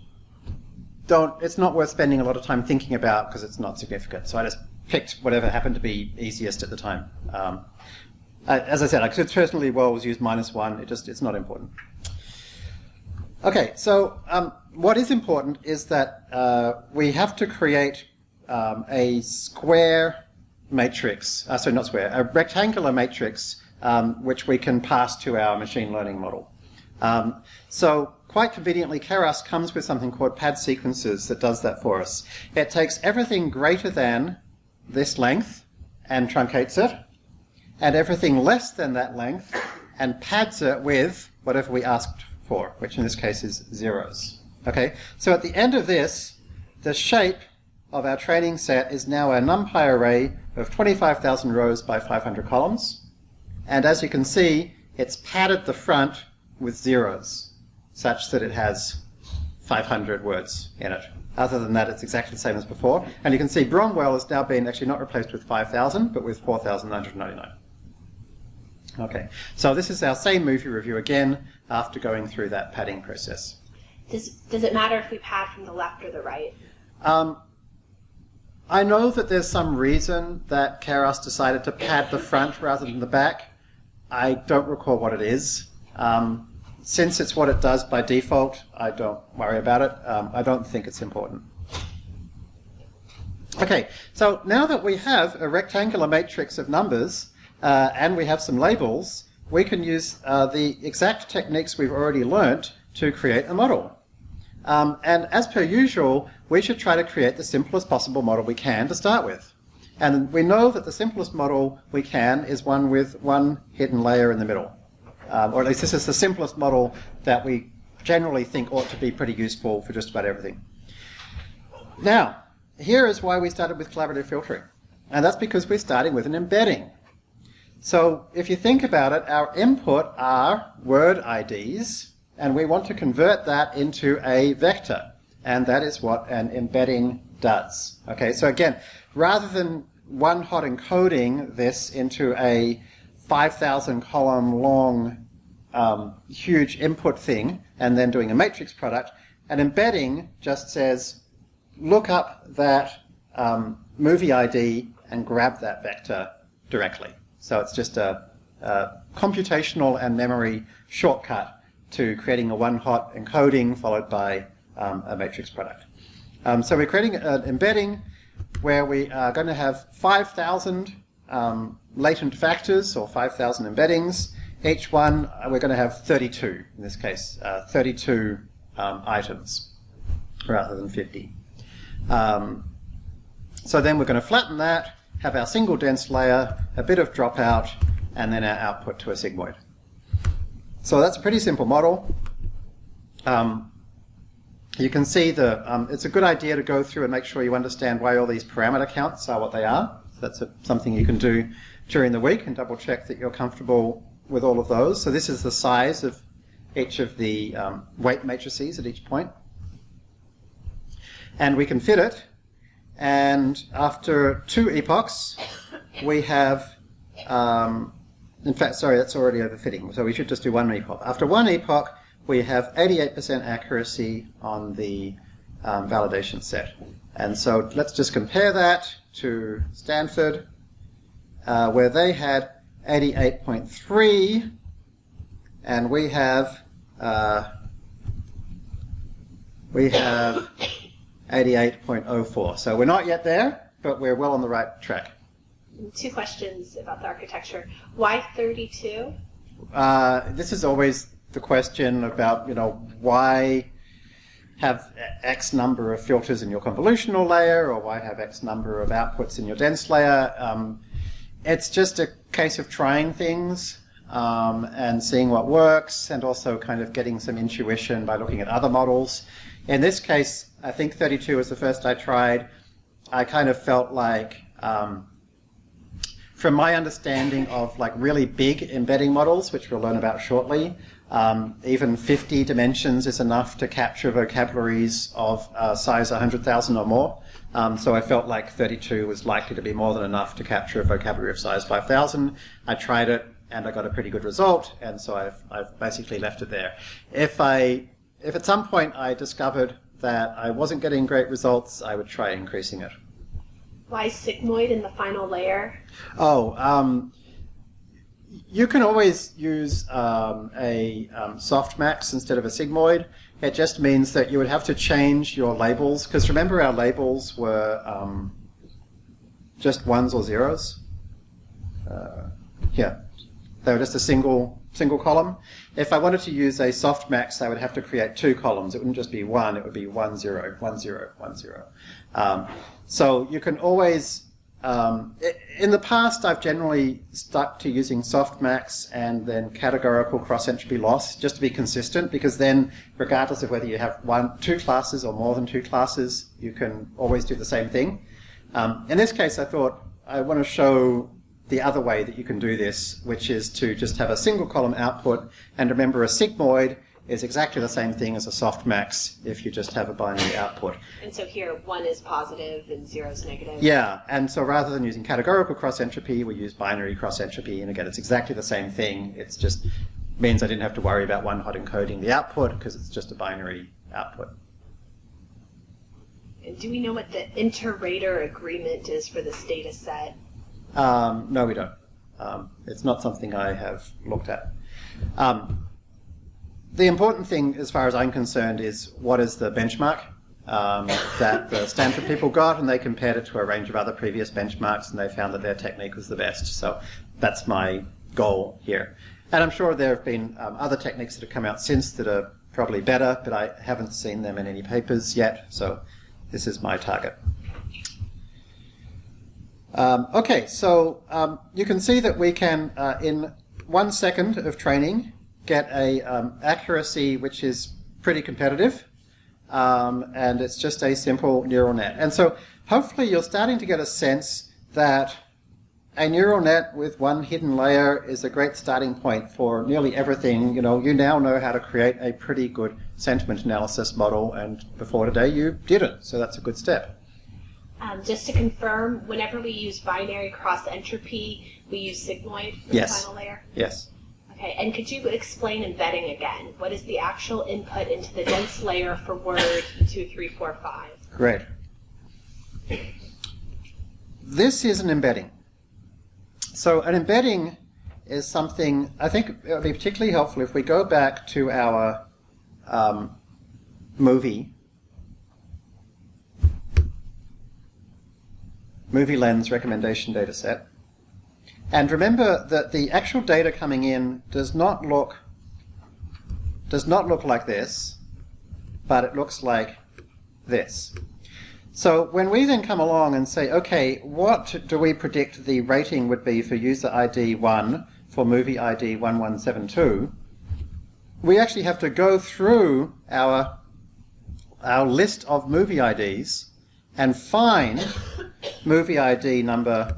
S1: don't, it's not worth spending a lot of time thinking about because it's not significant. So I just picked whatever happened to be easiest at the time. Um, as I said, I could certainly well use minus one. It just, it's not important. Okay, so um, what is important is that uh, we have to create um, a square matrix, uh, sorry, not square, a rectangular matrix um, which we can pass to our machine learning model. Um, so quite conveniently, Keras comes with something called pad sequences that does that for us. It takes everything greater than this length and truncates it, and everything less than that length and pads it with whatever we asked for, which in this case is zeros. Okay, so at the end of this, the shape of our training set is now a NumPy array of 25,000 rows by 500 columns. And as you can see, it's padded the front with zeros, such that it has 500 words in it. Other than that, it's exactly the same as before. And you can see Bromwell has now been actually not replaced with 5,000, but with 4,999. Okay, so this is our same movie review again after going through that padding process.
S2: Does, does it matter if we pad from the left or the right?
S1: Um, I know that there's some reason that Keras decided to pad the front rather than the back. I don't recall what it is. Um, since it's what it does by default, I don't worry about it. Um, I don't think it's important. Okay, so now that we have a rectangular matrix of numbers uh, and we have some labels, we can use uh, the exact techniques we've already learnt to create a model. Um, and as per usual, we should try to create the simplest possible model we can to start with. And we know that the simplest model we can is one with one hidden layer in the middle. Um, or at least this is the simplest model that we generally think ought to be pretty useful for just about everything. Now, here is why we started with collaborative filtering. And that's because we're starting with an embedding. So if you think about it, our input are word IDs, and we want to convert that into a vector. And that is what an embedding does. Okay, so again, rather than one hot encoding this into a 5,000 column long um, huge input thing and then doing a matrix product, And embedding just says, look up that um, movie ID and grab that vector directly. So it's just a, a computational and memory shortcut to creating a one-hot encoding followed by um, a matrix product. Um, so we're creating an embedding where we are going to have 5,000 um, latent factors or 5,000 embeddings. Each one, we're going to have 32, in this case, uh, 32 um, items rather than 50. Um, so then we're going to flatten that, have our single dense layer, a bit of dropout, and then our output to a sigmoid. So that's a pretty simple model. Um, you can see the, um, it's a good idea to go through and make sure you understand why all these parameter counts are what they are. That's a, something you can do during the week and double check that you're comfortable with all of those. So this is the size of each of the um, weight matrices at each point. And we can fit it. And after two epochs, we have, um, in fact, sorry, that's already overfitting. So we should just do one epoch. After one epoch, we have 88% accuracy on the um, validation set. And so let's just compare that to Stanford, uh, where they had 88.3, and we have uh, we have 88.04. So we're not yet there, but we're well on the right track.
S2: Two questions about the architecture. Why 32?
S1: Uh, this is always the question about, you know, why have X number of filters in your convolutional layer, or why have X number of outputs in your dense layer. Um, it's just a case of trying things um, and seeing what works, and also kind of getting some intuition by looking at other models. In this case, I think 32 was the first I tried. I kind of felt like, um, from my understanding of like really big embedding models, which we'll learn about shortly, um, even 50 dimensions is enough to capture vocabularies of uh, size 100,000 or more. Um, so I felt like 32 was likely to be more than enough to capture a vocabulary of size 5,000. I tried it and I got a pretty good result, and so I've, I've basically left it there. If I, if at some point I discovered that I wasn't getting great results, I would try increasing it.
S2: Why sigmoid in the final layer?
S1: Oh, um, you can always use um, a um, softmax instead of a sigmoid. It just means that you would have to change your labels, because remember our labels were um, just ones or zeros? Uh, yeah, they were just a single single column. If I wanted to use a softmax, I would have to create two columns. It wouldn't just be one, it would be one, zero, one, zero, one, zero. Um, so you can always um, in the past, I've generally stuck to using softmax and then categorical cross entropy loss just to be consistent because then, regardless of whether you have one, two classes or more than two classes, you can always do the same thing. Um, in this case, I thought I want to show the other way that you can do this, which is to just have a single column output and remember a sigmoid is exactly the same thing as a softmax if you just have a binary output.
S2: And so here, one is positive and zero is negative.
S1: Yeah, and so rather than using categorical cross entropy, we use binary cross entropy, and again, it's exactly the same thing. It just means I didn't have to worry about one hot encoding the output because it's just a binary output.
S2: And do we know what the inter-rater agreement is for this data set?
S1: Um, no, we don't. Um, it's not something I have looked at. Um, the important thing, as far as I'm concerned, is what is the benchmark um, that the Stanford people got, and they compared it to a range of other previous benchmarks, and they found that their technique was the best. So that's my goal here. And I'm sure there have been um, other techniques that have come out since that are probably better, but I haven't seen them in any papers yet, so this is my target. Um, okay, so um, you can see that we can, uh, in one second of training, get a um, accuracy which is pretty competitive, um, and it's just a simple neural net. And so hopefully you're starting to get a sense that a neural net with one hidden layer is a great starting point for nearly everything. You know, you now know how to create a pretty good sentiment analysis model, and before today you didn't, so that's a good step.
S2: Um, just to confirm, whenever we use binary cross entropy, we use sigmoid for
S1: Yes.
S2: the final layer.
S1: Yes.
S2: Okay, and could you explain embedding again? What is the actual input into the dense layer for word two, three, four, five?
S1: Great. This is an embedding. So an embedding is something I think it would be particularly helpful if we go back to our um, movie MovieLens recommendation data set. And remember that the actual data coming in does not look does not look like this, but it looks like this. So when we then come along and say, okay, what do we predict the rating would be for user ID 1 for movie ID 1172, we actually have to go through our, our list of movie IDs and find movie ID number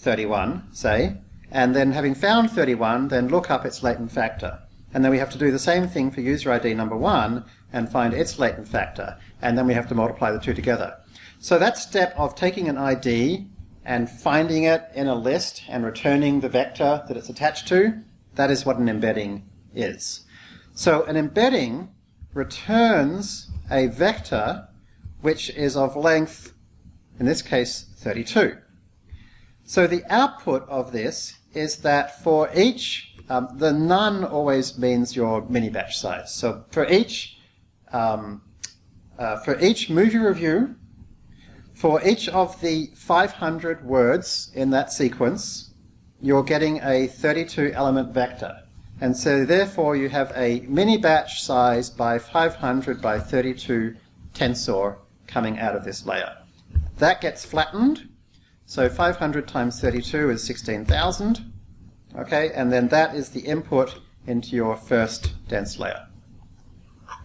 S1: 31, say, and then having found 31, then look up its latent factor. And then we have to do the same thing for user ID number 1 and find its latent factor. And then we have to multiply the two together. So that step of taking an ID and finding it in a list and returning the vector that it's attached to, that is what an embedding is. So an embedding returns a vector which is of length, in this case, 32. So the output of this is that for each, um, the none always means your mini batch size. So for each, um, uh, for each movie review, for each of the 500 words in that sequence, you're getting a 32 element vector. And so therefore you have a mini batch size by 500 by 32 tensor coming out of this layer. That gets flattened. So 500 times 32 is 16,000. Okay, and then that is the input into your first dense layer.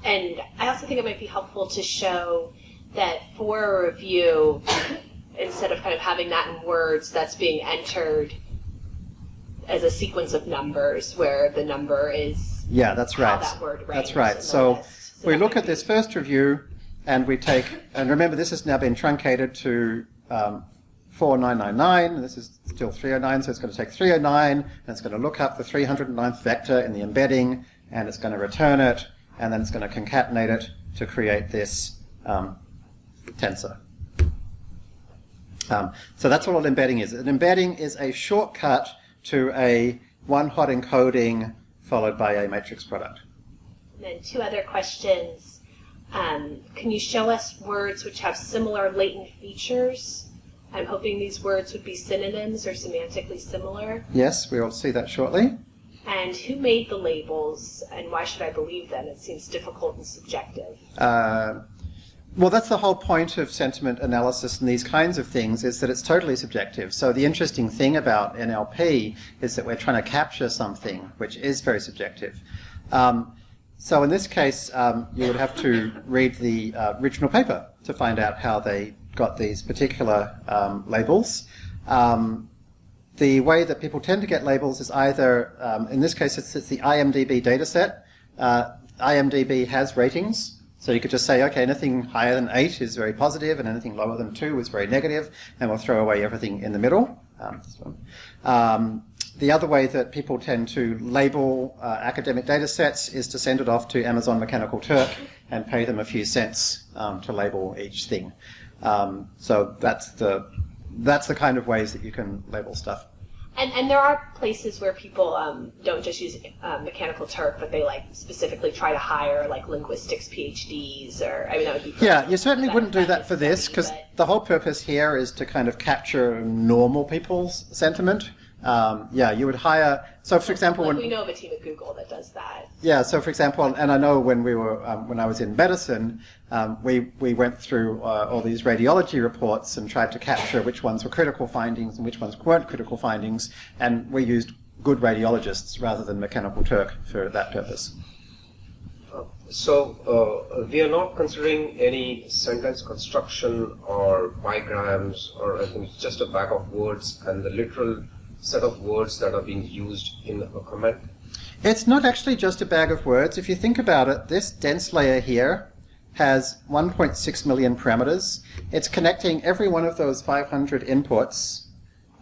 S2: And I also think it might be helpful to show that for a review, instead of kind of having that in words, that's being entered as a sequence of numbers where the number is
S1: Yeah, that's
S2: how
S1: right.
S2: that word
S1: That's right. So.
S2: So
S1: we look at this first review and we take, and remember this has now been truncated to um, 4999, this is still 309, so it's going to take 309, and it's going to look up the 309th vector in the embedding, and it's going to return it, and then it's going to concatenate it to create this um, tensor. Um, so that's what an embedding is. An embedding is a shortcut to a one-hot encoding followed by a matrix product.
S2: And then two other questions. Um, can you show us words which have similar latent features? I'm hoping these words would be synonyms or semantically similar.
S1: Yes, we will see that shortly.
S2: And who made the labels, and why should I believe them? It seems difficult and subjective.
S1: Uh, well, that's the whole point of sentiment analysis and these kinds of things is that it's totally subjective. So the interesting thing about NLP is that we're trying to capture something which is very subjective. Um, so in this case, um, you would have to read the uh, original paper to find out how they got these particular um, labels. Um, the way that people tend to get labels is either, um, in this case, it's, it's the IMDb dataset. Uh, IMDb has ratings, so you could just say, okay, anything higher than 8 is very positive, and anything lower than 2 is very negative, and we'll throw away everything in the middle. Um. Um, the other way that people tend to label uh, academic data sets is to send it off to Amazon Mechanical Turk and pay them a few cents um, to label each thing. Um, so that's the that's the kind of ways that you can label stuff.
S2: And, and there are places where people um, don't just use uh, Mechanical Turk, but they like specifically try to hire like linguistics PhDs or I mean that would be
S1: Yeah, you certainly wouldn't do that for this because
S2: but-
S1: the whole purpose here is to kind of capture normal people's sentiment. Um, yeah, you would hire. So, for example,
S2: like
S1: when
S2: we know of a team at Google that does that.
S1: Yeah, so for example, and I know when we were um, when I was in medicine, um, we we went through uh, all these radiology reports and tried to capture which ones were critical findings and which ones weren't critical findings, and we used good radiologists rather than Mechanical Turk for that purpose.
S5: So uh, we are not considering any sentence construction or bigrams or anything. It's just a bag of words and the literal set of words that are being used in a comment.
S1: It's not actually just a bag of words. If you think about it, this dense layer here has 1.6 million parameters. It's connecting every one of those 500 inputs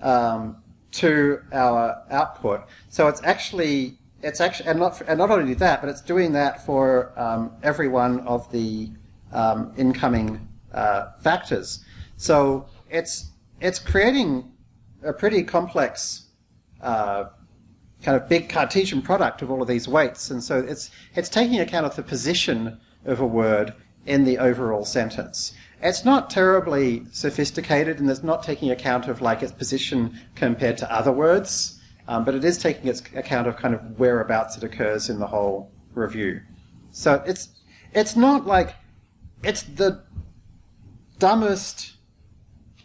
S1: um, to our output. So it's actually it's actually and not and not only that, but it's doing that for um, every one of the um, incoming uh, factors. So it's it's creating a pretty complex uh, kind of big Cartesian product of all of these weights, and so it's it's taking account of the position of a word in the overall sentence. It's not terribly sophisticated, and it's not taking account of like its position compared to other words. Um, but it is taking its account of kind of whereabouts it occurs in the whole review. So it's it's not like it's the dumbest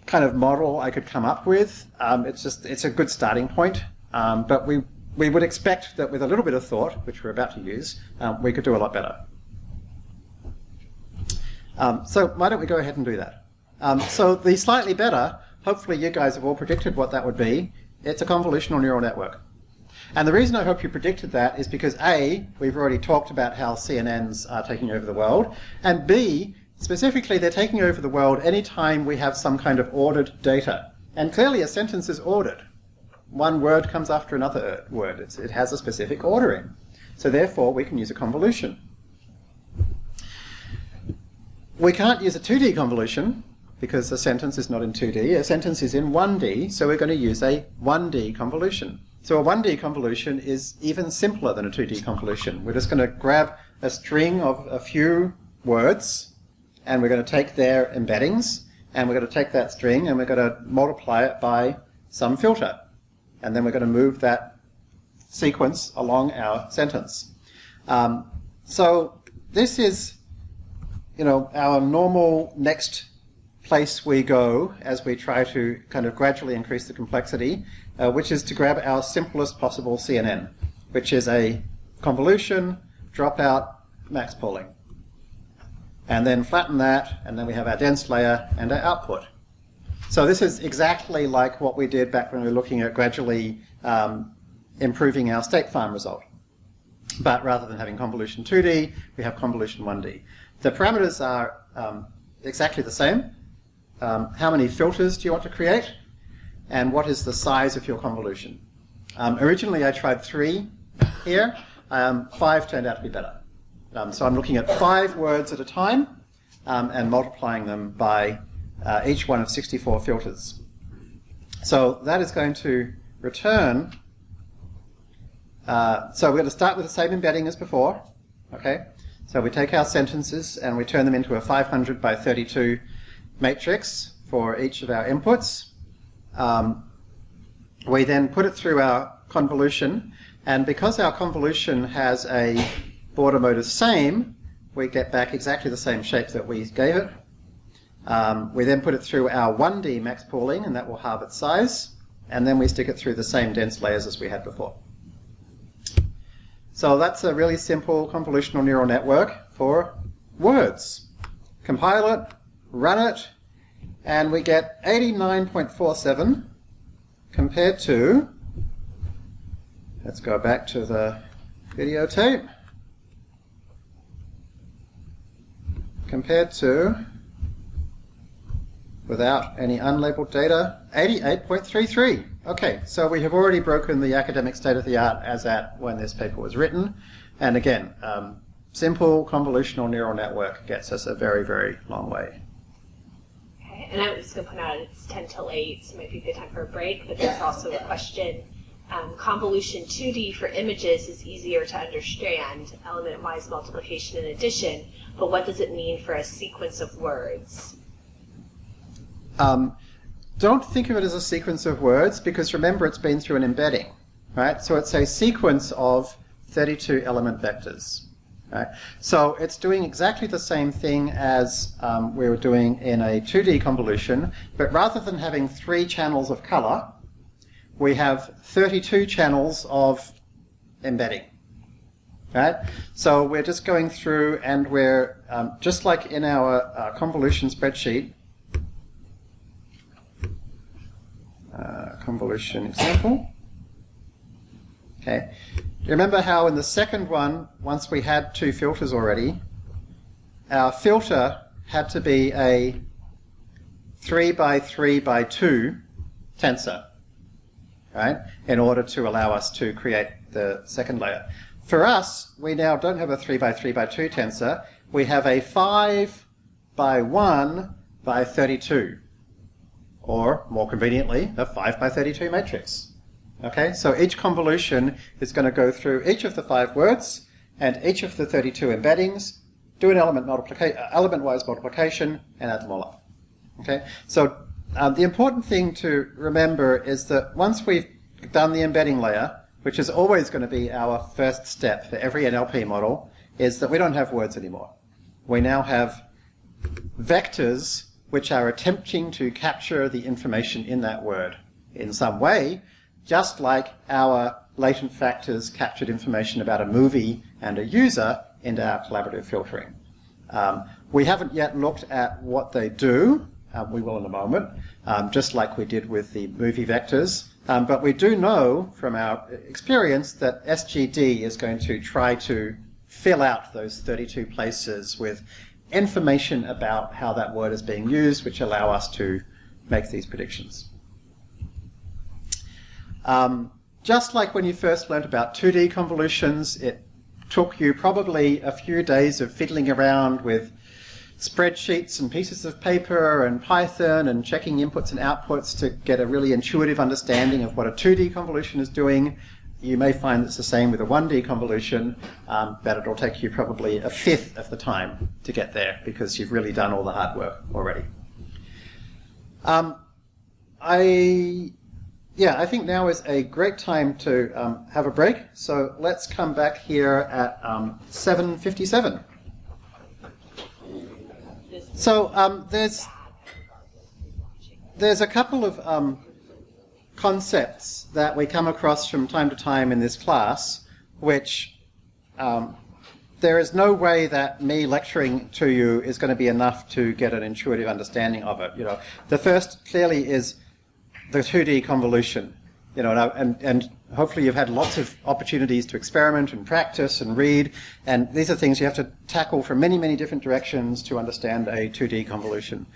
S1: kind of model I could come up with. Um, it's just it's a good starting point, um, but we we would expect that with a little bit of thought, which we're about to use, um, we could do a lot better. Um, so why don't we go ahead and do that? Um, so the slightly better, hopefully you guys have all predicted what that would be. It's a convolutional neural network. And the reason I hope you predicted that is because A, we've already talked about how CNNs are taking over the world, and B, specifically they're taking over the world any time we have some kind of ordered data. And clearly a sentence is ordered. One word comes after another word. It's, it has a specific ordering. So therefore we can use a convolution. We can't use a 2D convolution because a sentence is not in 2D. A sentence is in 1D, so we're going to use a 1D convolution. So a 1D convolution is even simpler than a 2D convolution. We're just going to grab a string of a few words, and we're going to take their embeddings, and we're going to take that string, and we're going to multiply it by some filter. And then we're going to move that sequence along our sentence. Um, so this is, you know, our normal next place we go as we try to kind of gradually increase the complexity, uh, which is to grab our simplest possible CNN, which is a convolution, dropout, max pooling. And then flatten that, and then we have our dense layer and our output. So this is exactly like what we did back when we were looking at gradually um, improving our State Farm result. But rather than having convolution 2D, we have convolution 1D. The parameters are um, exactly the same, um, how many filters do you want to create, and what is the size of your convolution. Um, originally I tried three here, um, five turned out to be better. Um, so I'm looking at five words at a time um, and multiplying them by uh, each one of 64 filters. So that is going to return, uh, so we're going to start with the same embedding as before, okay? So we take our sentences and we turn them into a 500 by 32 matrix for each of our inputs. Um, we then put it through our convolution, and because our convolution has a border mode of same, we get back exactly the same shape that we gave it. Um, we then put it through our 1D max pooling, and that will halve its size, and then we stick it through the same dense layers as we had before. So that's a really simple convolutional neural network for words. Compile it, run it, and we get 89.47 compared to, let's go back to the videotape, compared to, without any unlabeled data, 88.33. Okay, so we have already broken the academic state of the art as at when this paper was written. And again, um, simple convolutional neural network gets us a very, very long way.
S2: Okay, and I was going to point out it's 10 till 8, so it might be a good time for a break, but there's also a question. Um, convolution 2D for images is easier to understand, element-wise multiplication and addition, but what does it mean for a sequence of words?
S1: Um, don't think of it as a sequence of words because remember it's been through an embedding, right? So it's a sequence of 32 element vectors. Right? So it's doing exactly the same thing as um, we were doing in a 2D convolution, but rather than having three channels of color, we have 32 channels of embedding. Right? So we're just going through and we're, um, just like in our uh, convolution spreadsheet, uh, convolution example. Okay. Remember how in the second one, once we had two filters already, our filter had to be a 3 by 3 by 2 tensor, right, in order to allow us to create the second layer. For us, we now don't have a 3 by 3 by 2 tensor, we have a 5 by 1 by 32, or more conveniently, a 5 by 32 matrix. Okay, so each convolution is going to go through each of the five words and each of the 32 embeddings, do an element multiplica- uh, element-wise multiplication, and add them all up. Okay, so um, the important thing to remember is that once we've done the embedding layer, which is always going to be our first step for every NLP model, is that we don't have words anymore. We now have vectors which are attempting to capture the information in that word in some way, just like our latent factors captured information about a movie and a user into our collaborative filtering. Um, we haven't yet looked at what they do. Um, we will in a moment, um, just like we did with the movie vectors. Um, but we do know from our experience that SGD is going to try to fill out those 32 places with information about how that word is being used, which allow us to make these predictions. Um, just like when you first learned about 2D convolutions, it took you probably a few days of fiddling around with spreadsheets and pieces of paper and Python and checking inputs and outputs to get a really intuitive understanding of what a 2D convolution is doing. You may find it's the same with a 1D convolution, um, but it'll take you probably a fifth of the time to get there because you've really done all the hard work already. Um, I yeah, I think now is a great time to um, have a break. So let's come back here at um, 7.57. So um, there's, there's a couple of um, concepts that we come across from time to time in this class, which um, there is no way that me lecturing to you is going to be enough to get an intuitive understanding of it. You know, the first clearly is the 2D convolution. You know, and, and hopefully you've had lots of opportunities to experiment and practice and read, and these are things you have to tackle from many, many different directions to understand a 2D convolution.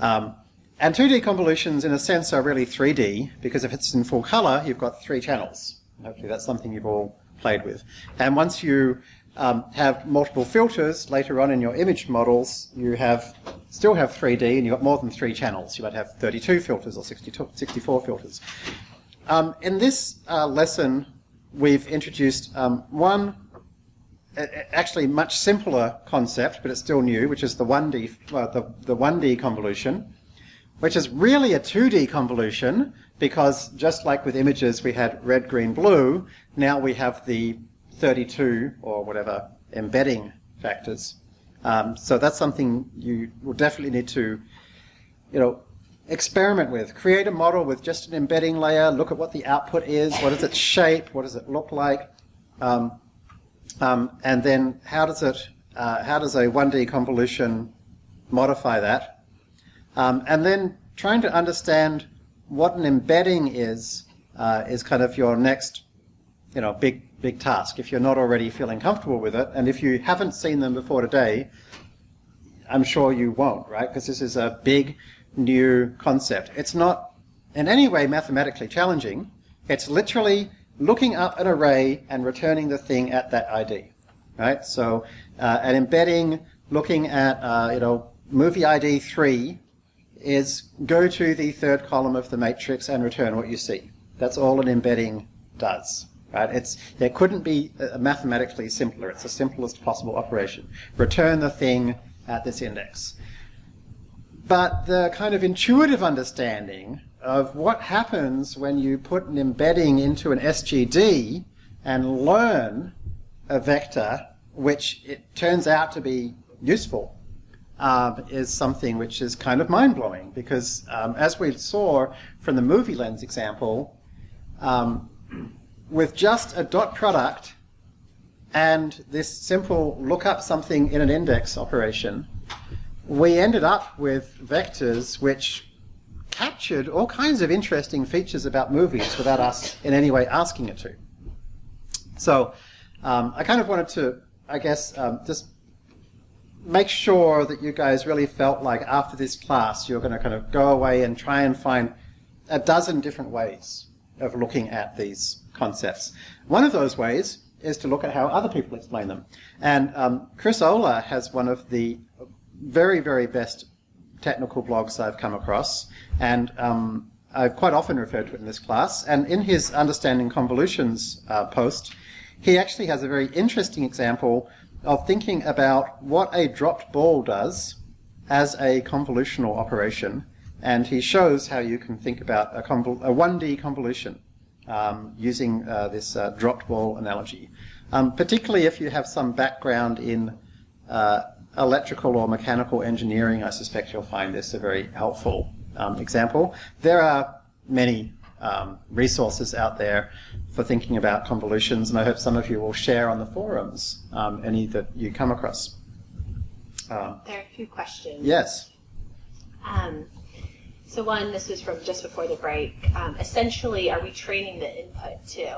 S1: Um, and 2D convolutions, in a sense, are really 3D, because if it's in full color, you've got three channels. Hopefully that's something you've all played with. And once you um, have multiple filters later on in your image models, you have still have 3D and you've got more than three channels. You might have 32 filters or 62, 64 filters. Um, in this uh, lesson, we've introduced um, one actually much simpler concept, but it's still new, which is the 1D, uh, the, the 1D convolution, which is really a 2D convolution because just like with images we had red, green, blue, now we have the 32 or whatever embedding factors. Um, so that's something you will definitely need to, you know, experiment with. Create a model with just an embedding layer. Look at what the output is. What is its shape? What does it look like? Um, um, and then how does it? Uh, how does a 1D convolution modify that? Um, and then trying to understand what an embedding is uh, is kind of your next, you know, big big task if you're not already feeling comfortable with it. And if you haven't seen them before today, I'm sure you won't, right? Because this is a big new concept. It's not in any way mathematically challenging. It's literally looking up an array and returning the thing at that ID, right? So uh, an embedding looking at, uh, you know, movie ID 3 is go to the third column of the matrix and return what you see. That's all an embedding does. Right? It's, it couldn't be mathematically simpler. It's the simplest possible operation. Return the thing at this index. But the kind of intuitive understanding of what happens when you put an embedding into an SGD and learn a vector which it turns out to be useful um, is something which is kind of mind-blowing because um, as we saw from the MovieLens example, um, with just a dot product and this simple look up something in an index operation, we ended up with vectors which captured all kinds of interesting features about movies without us in any way asking it to. So um, I kind of wanted to, I guess, um, just make sure that you guys really felt like after this class you're going to kind of go away and try and find a dozen different ways of looking at these concepts. One of those ways is to look at how other people explain them. And um, Chris Olah has one of the very, very best technical blogs I've come across, and um, I've quite often referred to it in this class. And in his Understanding Convolutions uh, post, he actually has a very interesting example of thinking about what a dropped ball does as a convolutional operation, and he shows how you can think about a, convol- a 1D convolution um, using uh, this uh, dropped ball analogy. Um, particularly if you have some background in uh, electrical or mechanical engineering, I suspect you'll find this a very helpful um, example. There are many um, resources out there for thinking about convolutions, and I hope some of you will share on the forums um, any that you come across. Um,
S2: There are a few questions.
S1: yes.
S2: Um, so one, this was from just before the break. Um, essentially, are we training the input too?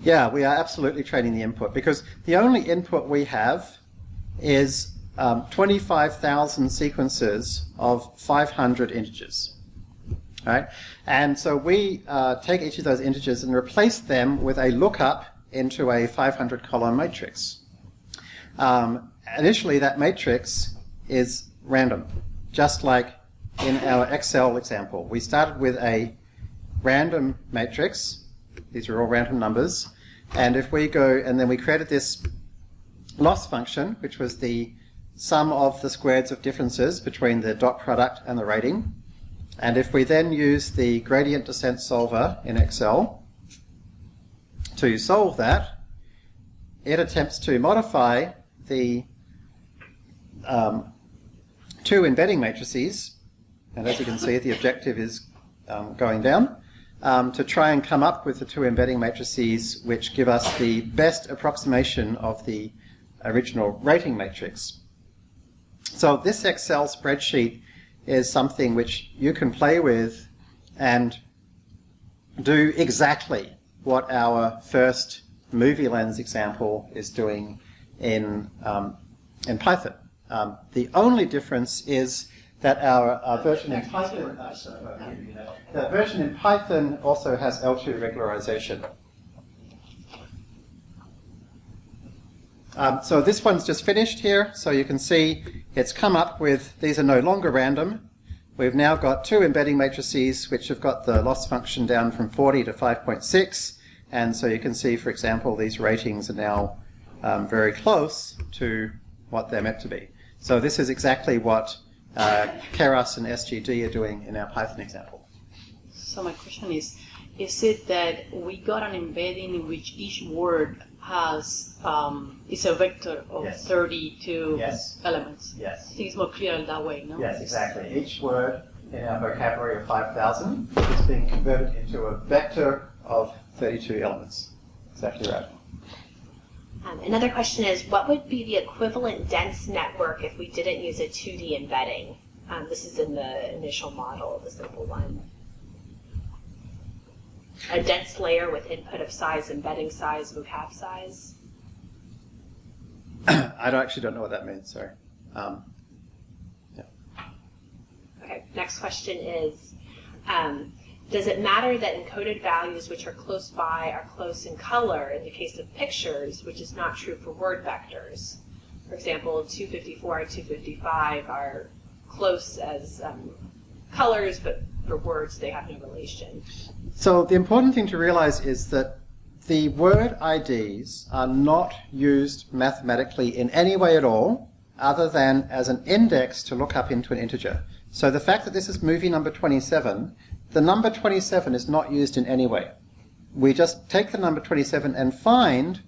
S1: Yeah, we are absolutely training the input because the only input we have is um, 25,000 sequences of 500 integers. Right? And so we uh, take each of those integers and replace them with a lookup into a 500 column matrix. Um, initially, that matrix is random, just like in our Excel example. We started with a random matrix. These are all random numbers. And if we go, and then we created this loss function, which was the sum of the squares of differences between the dot product and the rating. And if we then use the gradient descent solver in Excel to solve that, it attempts to modify the um, two embedding matrices, and as you can see, the objective is um, going down, um, to try and come up with the two embedding matrices which give us the best approximation of the original rating matrix. So this Excel spreadsheet is something which you can play with and do exactly what our first MovieLens example is doing in, um, in Python. Um, the only difference is that our, our version in Python, uh, the version in Python also has L2 regularization. Um, so this one's just finished here, so you can see it's come up with, these are no longer random. We've now got two embedding matrices which have got the loss function down from 40 to 5.6, and so you can see, for example, these ratings are now um, very close to what they're meant to be. So this is exactly what uh, Keras and SGD are doing in our Python example.
S6: So my question is, is it that we got an embedding in which each word has um, is a vector of
S1: Yes.
S6: 32
S1: Yes.
S6: elements?
S1: Yes.
S6: I think it's more clear in that way, no?
S1: Yes, exactly. Each word in our vocabulary of 5,000 is being converted into a vector of 32 elements. Exactly right.
S2: Um, another question is, what would be the equivalent dense network if we didn't use a 2D embedding? Um, this is in the initial model, the simple one. A dense layer with input of size, embedding size, vocab size.
S1: I don't, actually don't know what that means, sorry. Um,
S2: Okay, next question is, um, does it matter that encoded values which are close by are close in color in the case of pictures, which is not true for word vectors? For example, 254 and 255 are close as um, colors, but for words they have no relation.
S1: So the important thing to realize is that the word IDs are not used mathematically in any way at all, other than as an index to look up into an integer. So the fact that this is movie number 27, the number 27 is not used in any way. We just take the number 27 and find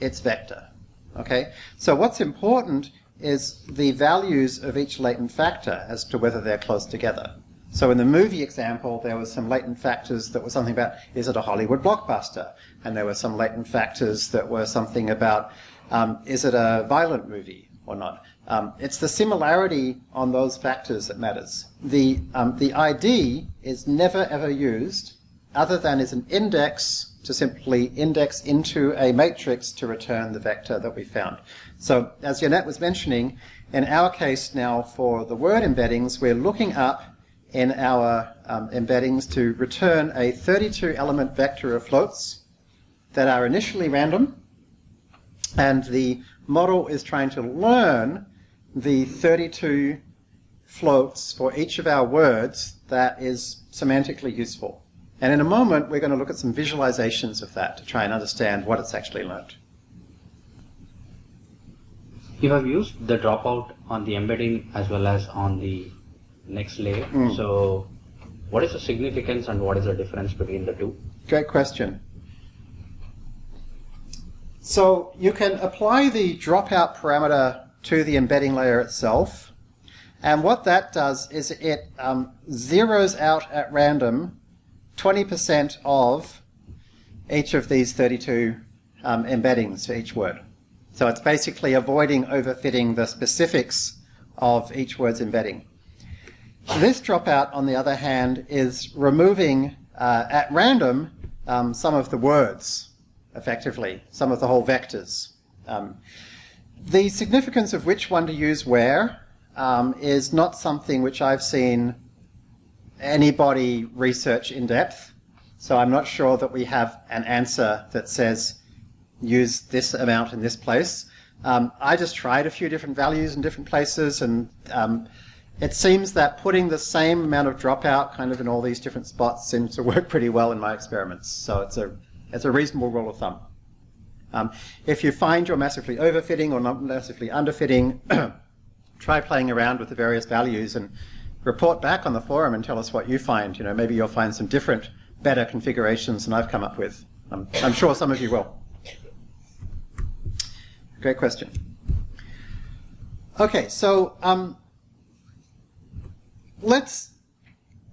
S1: its vector. Okay? So what's important is the values of each latent factor as to whether they're close together. So in the movie example, there was some latent factors that were something about, is it a Hollywood blockbuster? And there were some latent factors that were something about, um, is it a violent movie or not? Um, it's the similarity on those factors that matters. The, um, the ID is never ever used other than as an index to simply index into a matrix to return the vector that we found. So as Yannet was mentioning, in our case now for the word embeddings, we're looking up in our um, embeddings to return a 32 element vector of floats that are initially random. And the model is trying to learn the 32 floats for each of our words that is semantically useful. And in a moment, we're going to look at some visualizations of that to try and understand what it's actually learned.
S4: You have used the dropout on the embedding as well as on the next layer.
S1: Mm.
S4: So, what is the significance and what is the difference between the two?
S1: Great question. So you can apply the dropout parameter to the embedding layer itself. And what that does is it um, zeroes out at random 20% of each of these 32 um, embeddings for each word. So it's basically avoiding overfitting the specifics of each word's embedding. This dropout, on the other hand, is removing uh, at random um, some of the words, effectively, some of the whole vectors. Um, the significance of which one to use where um, is not something which I've seen anybody research in depth. So I'm not sure that we have an answer that says use this amount in this place. Um, I just tried a few different values in different places, and um, it seems that putting the same amount of dropout kind of in all these different spots seems to work pretty well in my experiments. So it's a it's a reasonable rule of thumb. Um, if you find you're massively overfitting or not massively underfitting, try playing around with the various values and report back on the forum and tell us what you find. You know, maybe you'll find some different, better configurations than I've come up with. Um, I'm sure some of you will. Great question. Okay, so um, let's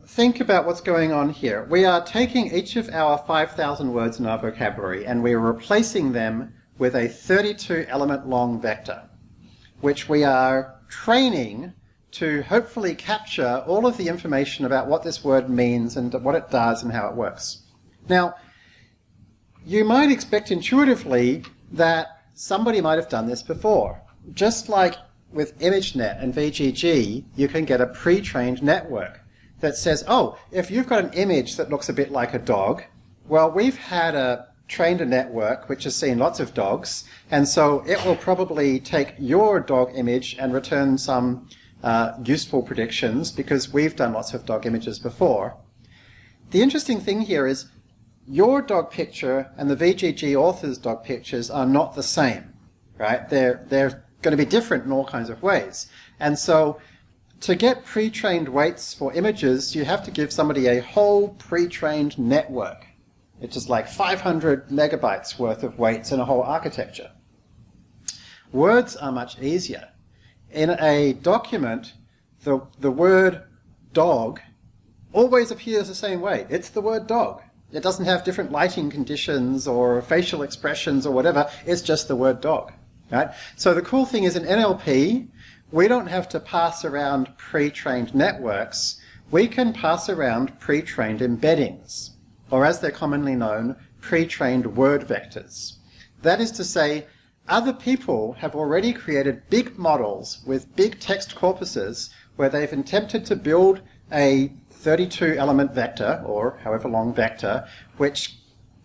S1: think about what's going on here. We are taking each of our 5,000 words in our vocabulary and we are replacing them with a 32 element long vector, which we are training to hopefully capture all of the information about what this word means and what it does and how it works. Now, you might expect intuitively that somebody might have done this before. Just like with ImageNet and VGG, you can get a pre-trained network that says, oh, if you've got an image that looks a bit like a dog, well, we've had a trained a network which has seen lots of dogs, and so it will probably take your dog image and return some uh, useful predictions because we've done lots of dog images before. The interesting thing here is your dog picture and the VGG author's dog pictures are not the same, right? They're, they're going to be different in all kinds of ways. And so to get pre-trained weights for images, you have to give somebody a whole pre-trained network. It's just like 500 megabytes worth of weights in a whole architecture. Words are much easier. In a document, the, the word dog always appears the same way. It's the word dog. It doesn't have different lighting conditions or facial expressions or whatever. It's just the word dog. Right? So the cool thing is in NLP, we don't have to pass around pre-trained networks. We can pass around pre-trained embeddings, or as they're commonly known, pre-trained word vectors. That is to say, other people have already created big models with big text corpuses where they've attempted to build a 32 element vector, or however long vector, which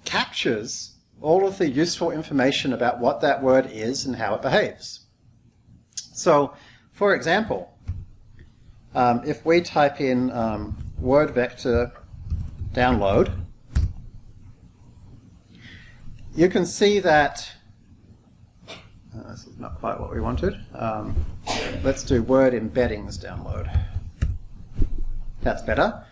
S1: captures all of the useful information about what that word is and how it behaves. So for example, um, if we type in um, word vector download, you can see that uh, this is not quite what we wanted. Um, let's do word embeddings download. That's better.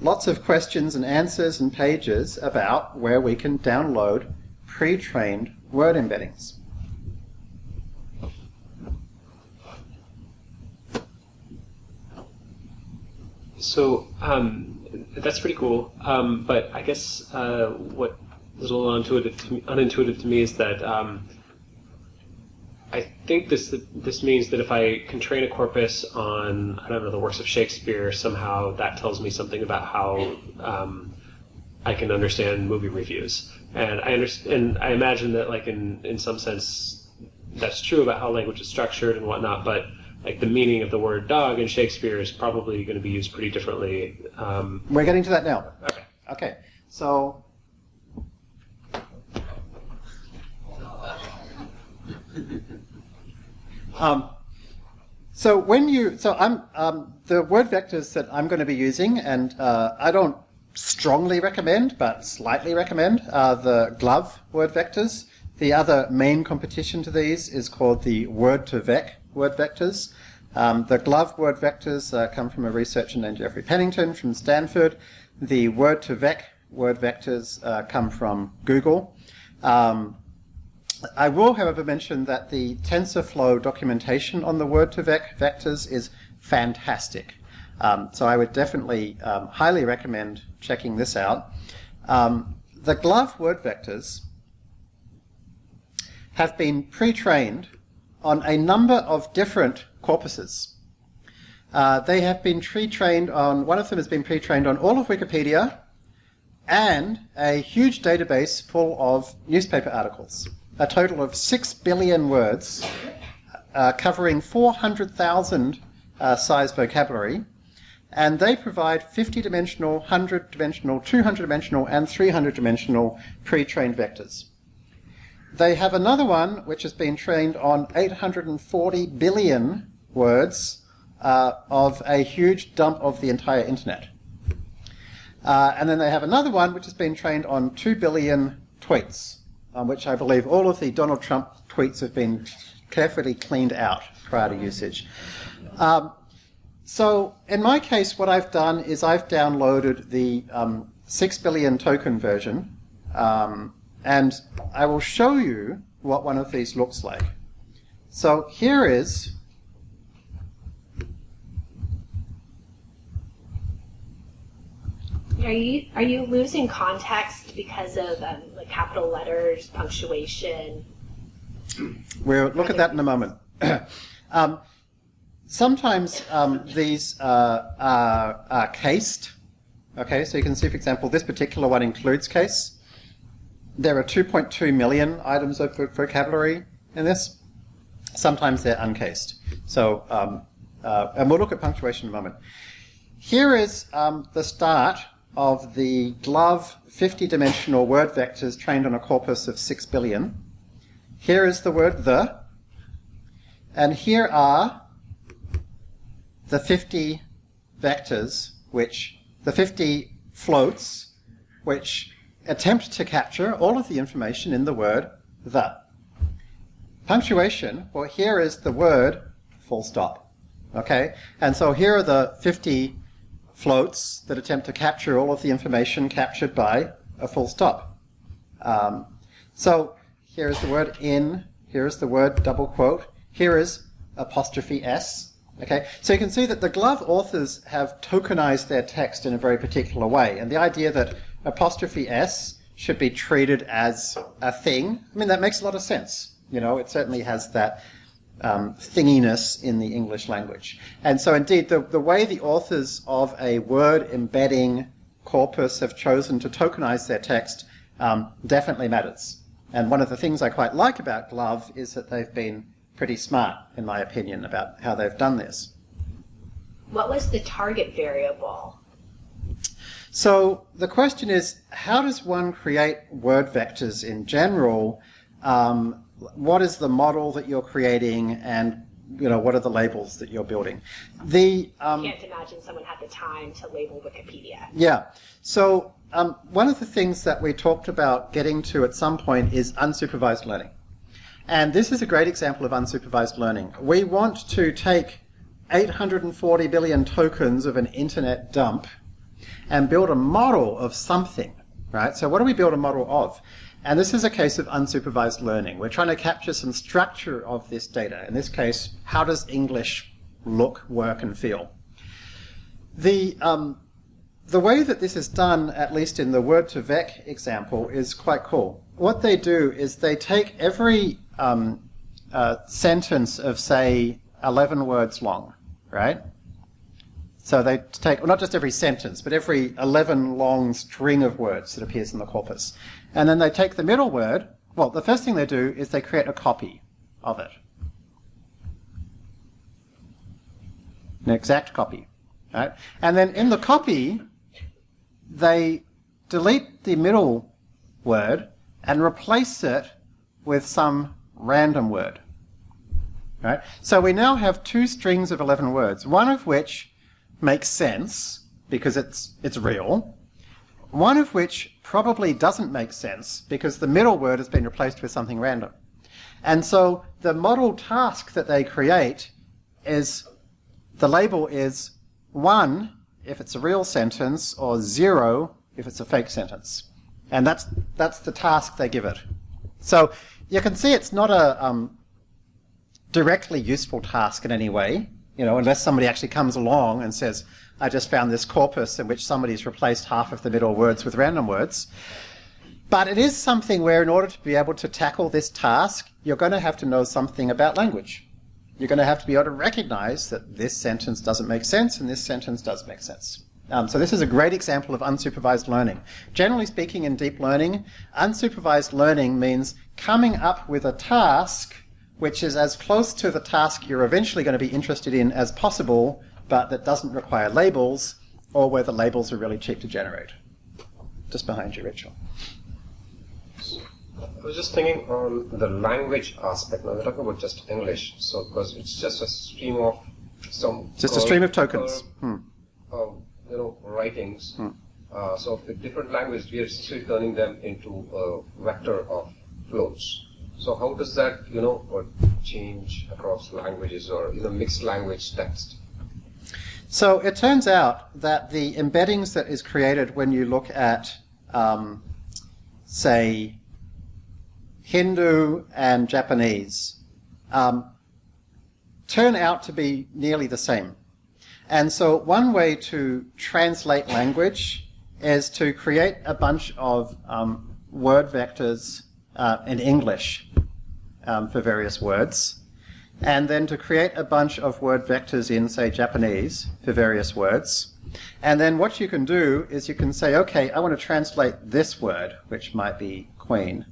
S1: Lots of questions and answers and pages about where we can download pre-trained word embeddings.
S7: So um, that's pretty cool. Um, but I guess uh, what is a little unintuitive to me, unintuitive to me is that um, I think this this means that if I can train a corpus on I don't know the works of Shakespeare, somehow that tells me something about how um, I can understand movie reviews. And I understand, and I imagine that like in in some sense that's true about how language is structured and whatnot, but like the meaning of the word dog in Shakespeare is probably going to be used pretty differently. Um,
S1: We're getting to that now.
S7: okay.
S1: Okay, so um, so when you so I'm um, the word vectors that I'm going to be using, and uh, I don't strongly recommend, but slightly recommend, are the GloVe word vectors. The other main competition to these is called the word2vec word vectors. Um, the GloVe word vectors uh, come from a researcher named Jeffrey Pennington from Stanford. The word2vec word vectors uh, come from Google. Um, I will, however, mention that the TensorFlow documentation on the word2vec vectors is fantastic. Um, so I would definitely um, highly recommend checking this out. Um, the GloVe word vectors have been pre-trained on a number of different corpuses. Uh, they have been pre-trained on, one of them has been pre-trained on all of Wikipedia and a huge database full of newspaper articles. A total of 6 billion words uh, covering 400,000 uh, size vocabulary. And they provide 50 dimensional, 100 dimensional, 200 dimensional, and 300 dimensional pre trained vectors. They have another one which has been trained on 840 billion words uh, of a huge dump of the entire internet. Uh, and then they have another one which has been trained on 2 billion tweets, on which I believe all of the Donald Trump tweets have been carefully cleaned out prior to usage. Um, so in my case, what I've done is I've downloaded the um, 6 billion token version, um, and I will show you what one of these looks like. So here is
S2: Are you are you losing context because of um, like capital letters, punctuation?
S1: We'll look at that in a moment. um, sometimes um, these uh, are, are cased. Okay, so you can see, for example, this particular one includes case. There are 2.2 million items of vocabulary in this. Sometimes they're uncased. So, um, uh, and we'll look at punctuation in a moment. Here is um, the start of the GloVe 50-dimensional word vectors trained on a corpus of 6 billion. Here is the word the, and here are the 50 vectors, which, the 50 floats, which attempt to capture all of the information in the word the. Punctuation, well, here is the word full stop. Okay? And so here are the 50 floats that attempt to capture all of the information captured by a full stop. Um, so here is the word in, here is the word double quote, here is apostrophe s. Okay, so you can see that the GloVe authors have tokenized their text in a very particular way, and the idea that apostrophe s should be treated as a thing, I mean, that makes a lot of sense. You know, it certainly has that um, thinginess in the English language. And so, indeed, the, the way the authors of a word embedding corpus have chosen to tokenize their text um, definitely matters. And one of the things I quite like about GloVe is that they've been pretty smart, in my opinion, about how they've done this.
S2: What was the target variable?
S1: So the question is, how does one create word vectors in general? Um, what is the model that you're creating, and you know what are the labels that you're building? The um,
S2: Can't imagine someone had the time to label Wikipedia.
S1: yeah. So um, one of the things that we talked about getting to at some point is unsupervised learning. And this is a great example of unsupervised learning. We want to take 840 billion tokens of an internet dump and build a model of something, right? So what do we build a model of? And this is a case of unsupervised learning. We're trying to capture some structure of this data. In this case, how does English look, work, and feel? The um, the way that this is done, at least in the word2vec example, is quite cool. What they do is they take every um, uh, sentence of say 11 words long, right? So they take, well, not just every sentence, but every 11 long string of words that appears in the corpus. And then they take the middle word, well, the first thing they do is they create a copy of it. An exact copy. Right? And then in the copy, they delete the middle word and replace it with some random word. Right? So we now have two strings of 11 words, one of which makes sense because it's, it's real, one of which probably doesn't make sense because the middle word has been replaced with something random. And so the model task that they create is the label is 1 if it's a real sentence or 0 if it's a fake sentence. And that's, that's the task they give it. So you can see it's not a um, directly useful task in any way, you know, unless somebody actually comes along and says, I just found this corpus in which somebody's replaced half of the middle words with random words. But it is something where in order to be able to tackle this task, you're going to have to know something about language. You're going to have to be able to recognize that this sentence doesn't make sense and this sentence does make sense. Um, so this is a great example of unsupervised learning. Generally speaking, in deep learning, unsupervised learning means coming up with a task which is as close to the task you're eventually going to be interested in as possible, but that doesn't require labels, or where the labels are really cheap to generate. Just behind you, Rachel.
S5: I was just thinking on the language aspect. Now we're talking about just English, so because it's just a stream of some
S1: just a stream of tokens.
S5: hmm. uh, you know, writings. Hmm. Uh, so with different languages, we are essentially turning them into a vector of floats. So how does that, you know, change across languages or you know mixed language text?
S1: So it turns out that the embeddings that is created when you look at, um, say, Hindu and Japanese, um, turn out to be nearly the same. And so one way to translate language is to create a bunch of um, word vectors uh, in English um, for various words, and then to create a bunch of word vectors in, say, Japanese for various words. And then what you can do is you can say, okay, I want to translate this word, which might be queen,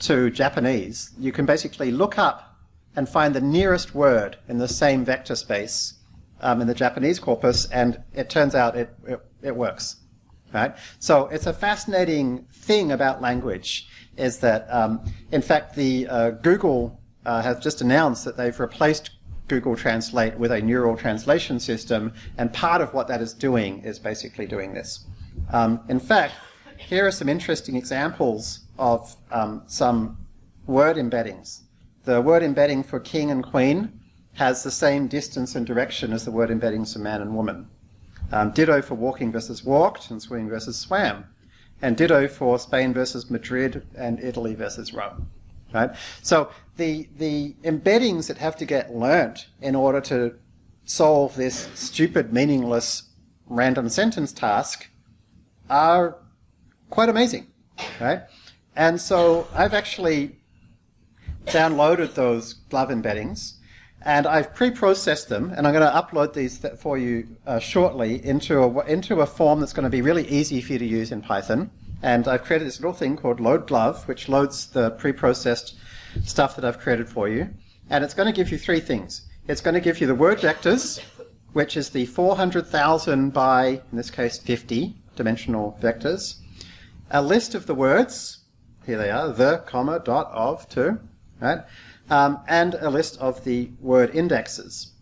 S1: to Japanese. You can basically look up and find the nearest word in the same vector space um, in the Japanese corpus, and it turns out it, it, it works. Right? So it's a fascinating thing about language is that, um, in fact, the uh, Google uh, has just announced that they've replaced Google Translate with a neural translation system, and part of what that is doing is basically doing this. Um, in fact, here are some interesting examples of um, some word embeddings. The word embedding for king and queen has the same distance and direction as the word embeddings for man and woman. Um, ditto for walking versus walked and swimming versus swam and ditto for Spain versus Madrid and Italy versus Rome. Right? So the, the embeddings that have to get learnt in order to solve this stupid, meaningless, random sentence task are quite amazing. Right? And so I've actually downloaded those GloVe embeddings and I've pre-processed them, and I'm going to upload these for you uh, shortly into a, into a form that's going to be really easy for you to use in Python. And I've created this little thing called load GloVe, which loads the pre-processed stuff that I've created for you. And it's going to give you three things. It's going to give you the word vectors, which is the 400,000 by, in this case, 50 dimensional vectors. A list of the words, here they are, the, comma, dot, of, to, right? um, and a list of the word indexes.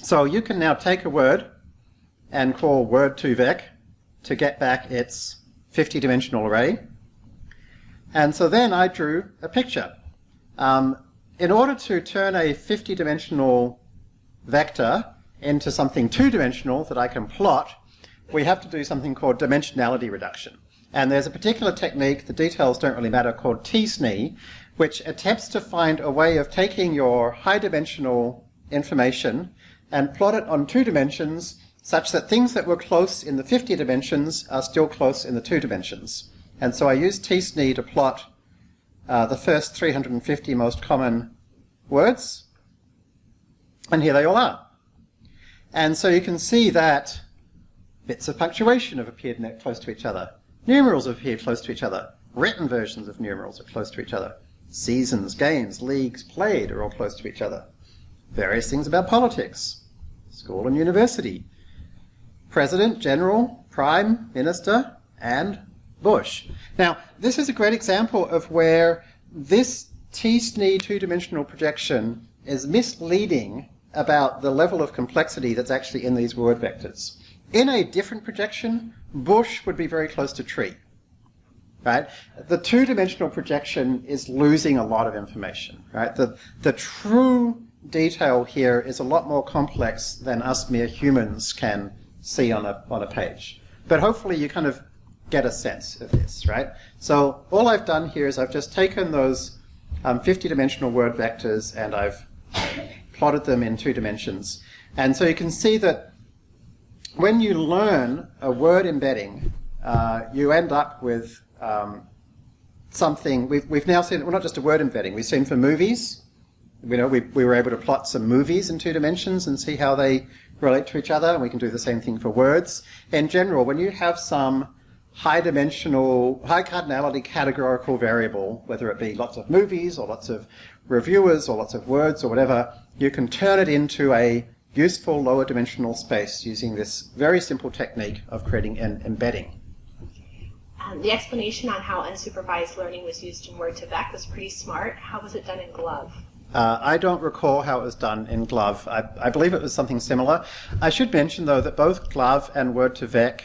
S1: So you can now take a word and call word2vec to get back its 50 dimensional array. And so then I drew a picture. Um, in order to turn a 50 dimensional vector into something two dimensional that I can plot, we have to do something called dimensionality reduction. And there's a particular technique, the details don't really matter, called t-SNE, which attempts to find a way of taking your high dimensional information and plot it on two dimensions such that things that were close in the 50 dimensions are still close in the two dimensions. And so I used t-SNE to plot uh, the first 350 most common words, and here they all are. And so you can see that bits of punctuation have appeared close to each other. Numerals have appeared close to each other. Written versions of numerals are close to each other. Seasons, games, leagues played are all close to each other. Various things about politics. School and university. President, general, prime, minister, and Bush. Now, this is a great example of where this t-SNE two-dimensional projection is misleading about the level of complexity that's actually in these word vectors. In a different projection, bush would be very close to tree. Right? The two-dimensional projection is losing a lot of information. Right? The, the true detail here is a lot more complex than us mere humans can see on a, on a page. But hopefully you kind of get a sense of this, right? So all I've done here is I've just taken those um, 50-dimensional word vectors and I've plotted them in two dimensions. And so you can see that when you learn a word embedding, uh, you end up with um, something. We've, we've now seen, well, not just a word embedding, we've seen for movies. You know, we, we were able to plot some movies in two dimensions and see how they relate to each other. And we can do the same thing for words. In general, when you have some high dimensional, high cardinality categorical variable, whether it be lots of movies or lots of reviewers or lots of words or whatever, you can turn it into a useful lower dimensional space using this very simple technique of creating an embedding.
S2: Um, the explanation on how unsupervised learning was used in Word2Vec was pretty smart. How was it done in GloVe?
S1: Uh, I don't recall how it was done in GloVe. I, I, believe it was something similar. I should mention, though, that both GloVe and Word2Vec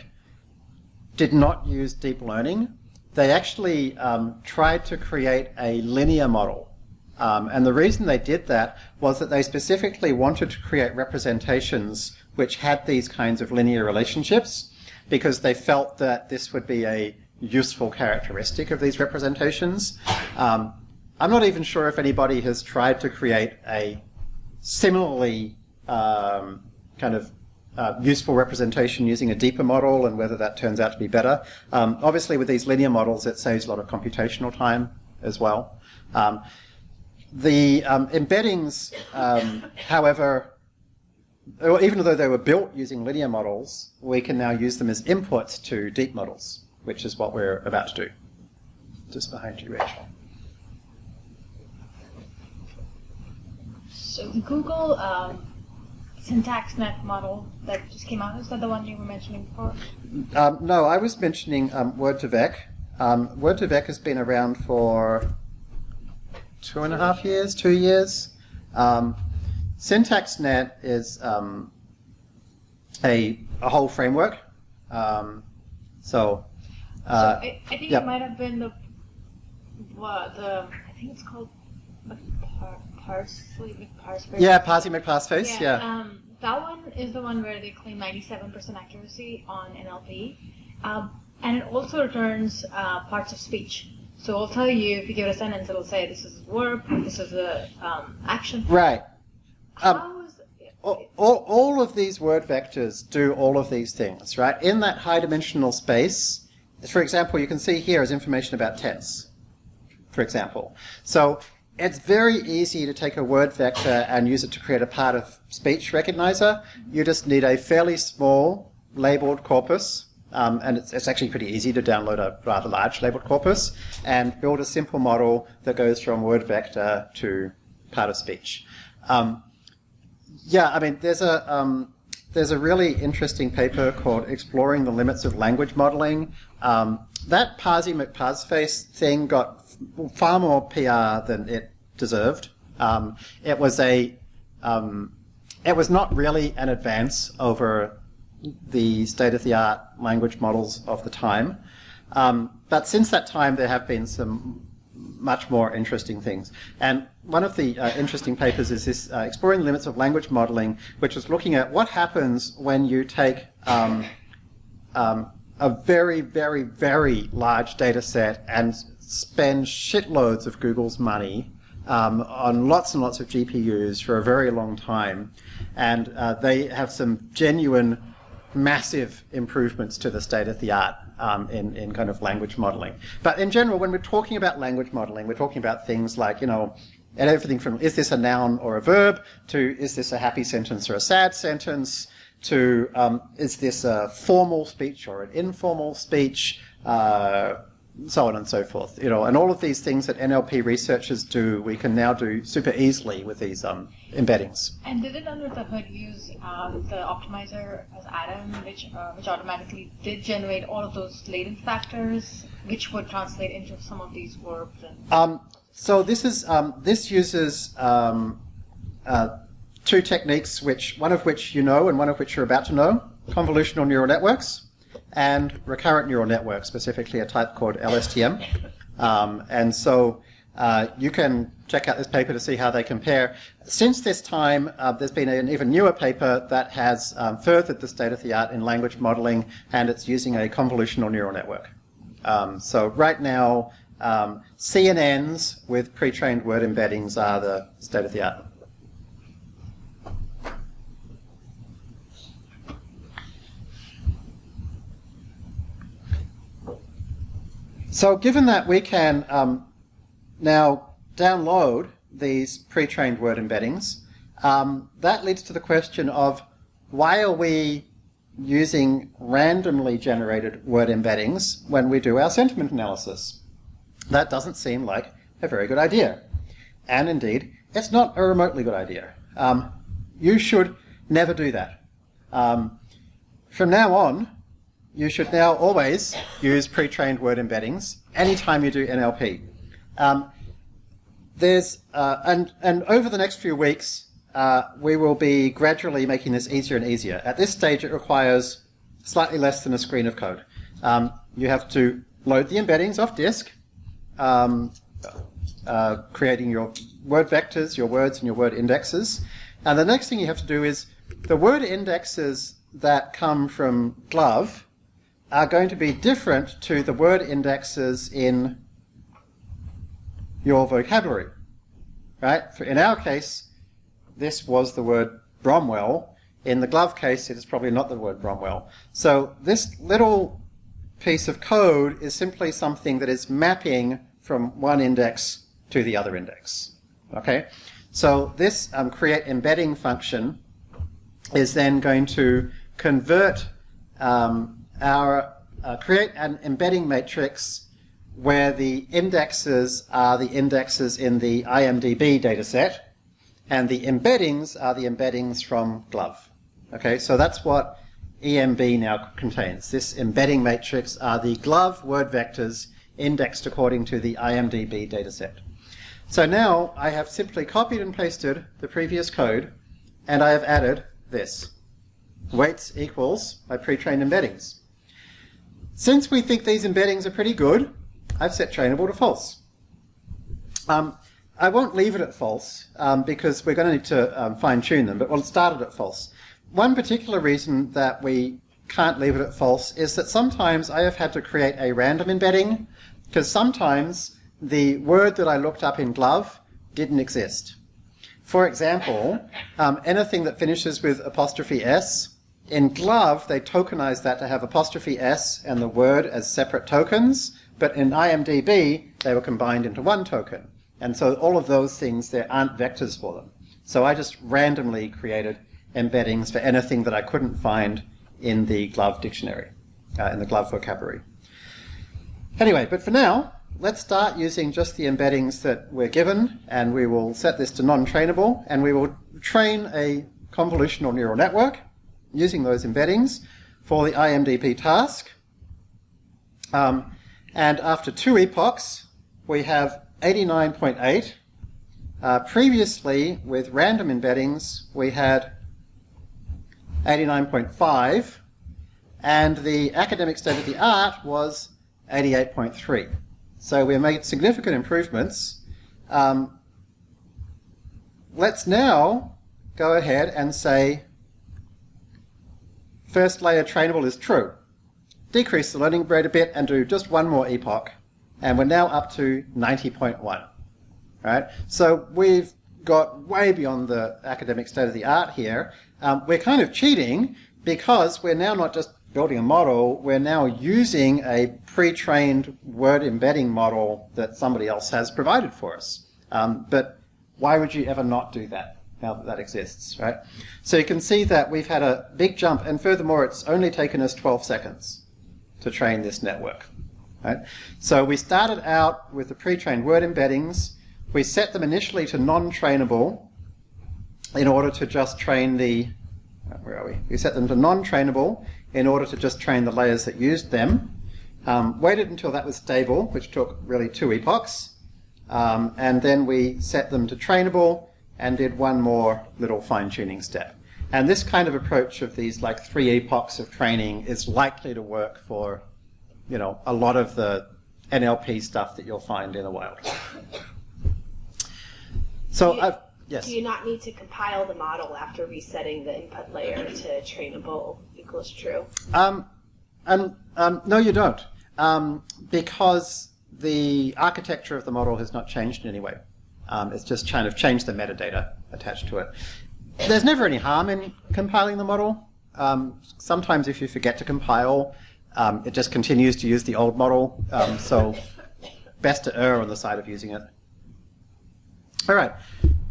S1: did not use deep learning. They actually um, tried to create a linear model um, and the reason they did that was that they specifically wanted to create representations which had these kinds of linear relationships because they felt that this would be a useful characteristic of these representations. Um, I'm not even sure if anybody has tried to create a similarly um, kind of uh, useful representation using a deeper model and whether that turns out to be better. Um, obviously, with these linear models, it saves a lot of computational time as well. Um, the um, embeddings, um, however, even though they were built using linear models, we can now use them as inputs to deep models, which is what we're about to do. Just behind you, Rachel.
S8: So the Google um, SyntaxNet model that just came out, is that the one you were mentioning before?
S1: Um, no, I was mentioning um, Word2Vec. Um, Word2Vec has been around for two and a half years, two years. Um, SyntaxNet is um, a, a whole framework. Um, so, uh,
S8: so I, I, think
S1: yep.
S8: it might have been the what the I think it's called Parsley.
S1: Yeah, Parsey McParseface.
S8: Yeah.
S1: yeah.
S8: Um, that one is the one where they claim 97% accuracy on NLP, um, and it also returns uh, parts of speech. So I'll tell you if you give it a sentence, it'll say this is a verb, this is a um, action.
S1: Right. Um,
S8: How is
S1: all, all, all of these word vectors do all of these things, right? In that high dimensional space, for example, you can see here is information about tense, for example. So it's very easy to take a word vector and use it to create a part of speech recognizer. You just need a fairly small labeled corpus um, and it's, it's, actually pretty easy to download a rather large labeled corpus and build a simple model that goes from word vector to part of speech. Um, yeah, I mean, there's a um, there's a really interesting paper called "Exploring the Limits of Language Modeling." Um, that Parsey McParseface thing got far more PR than it deserved. Um, it was a um, it was not really an advance over the state-of-the-art language models of the time. Um, but since that time, there have been some much more interesting things. And one of the uh, interesting papers is this uh, Exploring the Limits of Language Modeling, which was looking at what happens when you take um, um, a very, very, very large data set and spend shitloads of Google's money um, on lots and lots of GPUs for a very long time, and uh, they have some genuine massive improvements to the state of the art um, in, in kind of language modeling. But in general, when we're talking about language modeling, we're talking about things like, you know, and everything from is this a noun or a verb to is this a happy sentence or a sad sentence to um, is this a formal speech or an informal speech, uh, so on and so forth. You know, and all of these things that NLP researchers do, we can now do super easily with these um, embeddings.
S8: And did it under the hood use um, the optimizer as Adam, which uh, which automatically did generate all of those latent factors, which would translate into some of these verbs? And
S1: Um, so this is um, this uses um, uh, two techniques, which one of which you know and one of which you're about to know: convolutional neural networks and recurrent neural networks, specifically a type called LSTM. Um, and so uh, you can check out this paper to see how they compare. Since this time, uh, there's been an even newer paper that has um, furthered the state of the art in language modeling, and it's using a convolutional neural network. Um, so right now, um, CNNs with pre-trained word embeddings are the state of the art. So given that we can um, now download these pre-trained word embeddings, um, that leads to the question of why are we using randomly generated word embeddings when we do our sentiment analysis? That doesn't seem like a very good idea. And indeed, it's not a remotely good idea. Um, you should never do that. Um, from now on, you should now always use pre-trained word embeddings anytime you do NLP. Um, there's uh, and and over the next few weeks, uh, we will be gradually making this easier and easier. At this stage, it requires slightly less than a screen of code. Um, you have to load the embeddings off disk, um, uh, creating your word vectors, your words, and your word indexes. And the next thing you have to do is the word indexes that come from GloVe are going to be different to the word indexes in your vocabulary. Right? In our case, this was the word Bromwell. In the GloVe case, it is probably not the word Bromwell. So this little piece of code is simply something that is mapping from one index to the other index. Okay? So this um, create embedding function is then going to convert um, our uh, create an embedding matrix where the indexes are the indexes in the IMDb dataset, and the embeddings are the embeddings from GloVe. Okay, so that's what EMB now contains. This embedding matrix are the GloVe word vectors indexed according to the IMDb dataset. So now I have simply copied and pasted the previous code, and I have added this. Weights equals my pre-trained embeddings. Since we think these embeddings are pretty good, I've set trainable to false. Um, I won't leave it at false um, because we're going to need to um, fine tune them, but we'll start it at false. One particular reason that we can't leave it at false is that sometimes I have had to create a random embedding because sometimes the word that I looked up in GloVe didn't exist. For example, um, anything that finishes with apostrophe s, in GloVe they tokenize that to have apostrophe s and the word as separate tokens, but in IMDb they were combined into one token. And so all of those things, there aren't vectors for them. So I just randomly created embeddings for anything that I couldn't find in the GloVe dictionary, uh, in the GloVe vocabulary. Anyway, but for now, let's start using just the embeddings that we're given, and we will set this to non-trainable, and we will train a convolutional neural network using those embeddings for the IMDb task. Um, and after two epochs, we have 89.8. Uh, previously, with random embeddings, we had 89.5, and the academic state of the art was 88.3. So we made significant improvements. Um, let's now go ahead and say first layer trainable is true. Decrease the learning rate a bit and do just one more epoch. And we're now up to 90.1. right? So we've got way beyond the academic state of the art here. Um, we're kind of cheating because we're now not just building a model, we're now using a pre-trained word embedding model that somebody else has provided for us. Um, but why would you ever not do that now that that exists, right? So you can see that we've had a big jump, and furthermore, it's only taken us 12 seconds to train this network. Right? So we started out with the pre-trained word embeddings. We set them initially to non-trainable in order to just train the, where are we? We set them to non-trainable in order to just train the layers that used them. Um, waited until that was stable, which took really two epochs. Um, and then we set them to trainable and did one more little fine-tuning step. And this kind of approach of these like three epochs of training is likely to work for, you know, a lot of the NLP stuff that you'll find in the wild. So,
S2: Do you-
S1: I've, yes.
S2: Do you not need to compile the model after resetting the input layer to trainable equals true?
S1: Um, and um, no, you don't, um, because the architecture of the model has not changed in any way. Um, it's just kind of changed the metadata attached to it. There's never any harm in compiling the model. Um, sometimes, if you forget to compile, um, it just continues to use the old model. Um, so, best to err on the side of using it. All right.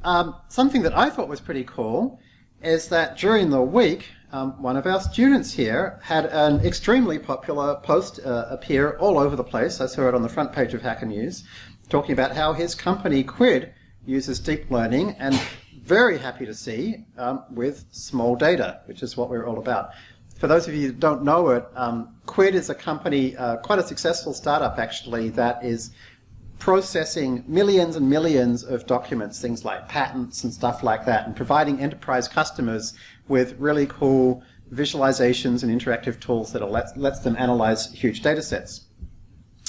S1: Um, something that I thought was pretty cool is that during the week, um, one of our students here had an extremely popular post uh, appear all over the place. I saw it on the front page of Hacker News, talking about how his company Quid uses deep learning, and very happy to see um, with small data, which is what we're all about. For those of you who don't know it, um, Quid is a company, uh, quite a successful startup actually, that is processing millions and millions of documents, things like patents and stuff like that, and providing enterprise customers with really cool visualizations and interactive tools that let, lets them analyze huge data sets.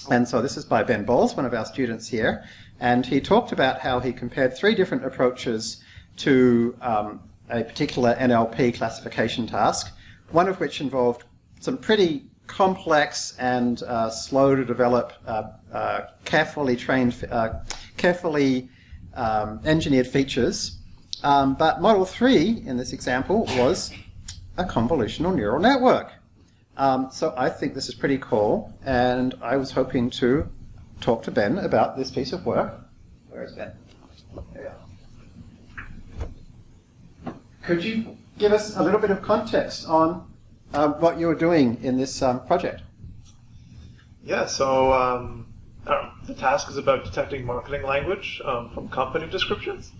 S1: And so this is by Ben Bowles, one of our students here, and he talked about how he compared three different approaches to um, a particular NLP classification task, one of which involved some pretty complex and uh, slow to develop, uh, uh, carefully trained, uh, carefully um, engineered features. Um, but Model 3 in this example was a convolutional neural network. Um, so I think this is pretty cool, and I was hoping to talk to Ben about this piece of work. Where is Ben? There you are. Could you give us a little bit of context on um, what you were doing in this um, project?
S9: Yeah, so um, the task is about detecting marketing language um, from company descriptions.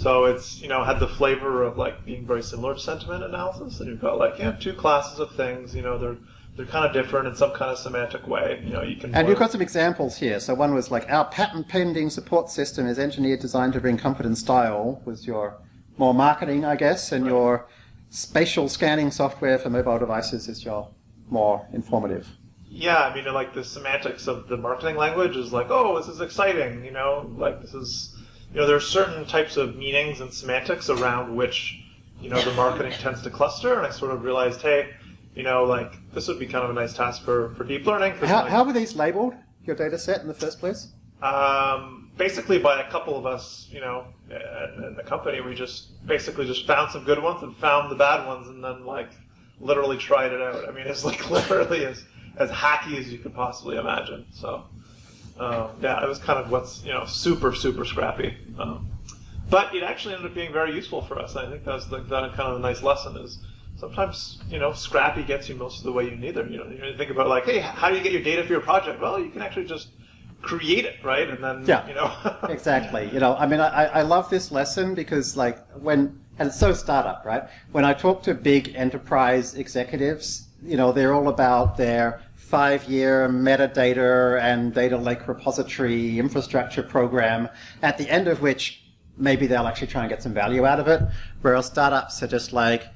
S9: So it's you know had the flavor of like being very similar to sentiment analysis, and you've got like yeah two classes of things. You know they're they're kind of different in some kind of semantic way. You know you can
S1: And you've got some examples here. So one was like our patent pending support system is engineered designed to bring comfort and style was your more marketing, I guess, and your spatial scanning software for mobile devices is your more informative.
S9: Yeah, I mean, like the semantics of the marketing language is like, oh, this is exciting, you know, like this is, you know, there are certain types of meanings and semantics around which, you know, the marketing tends to cluster, and I sort of realized, hey, you know, like this would be kind of a nice task for, for deep learning.
S1: How,
S9: like,
S1: how were these labeled, your data set in the first place?
S9: um, basically, by a couple of us, you know, in in the company, we just basically just found some good ones and found the bad ones, and then like literally tried it out. I mean, it's like literally as as hacky as you could possibly imagine. So, um, yeah, it was kind of what's you know super super scrappy. Um, but it actually ended up being very useful for us. I think that's the, that kind of a nice lesson is sometimes you know scrappy gets you most of the way you need them. You know, you think about like, hey, how do you get your data for your project? Well, you can actually just create it, right? And then
S1: Yeah.
S9: you know
S1: Exactly. You know, I mean, I, I love this lesson because, like, when and it's so startup, right? When I talk to big enterprise executives, you know, they're all about their five-year metadata and data lake repository infrastructure program, at the end of which maybe they'll actually try and get some value out of it. Whereas startups are just like,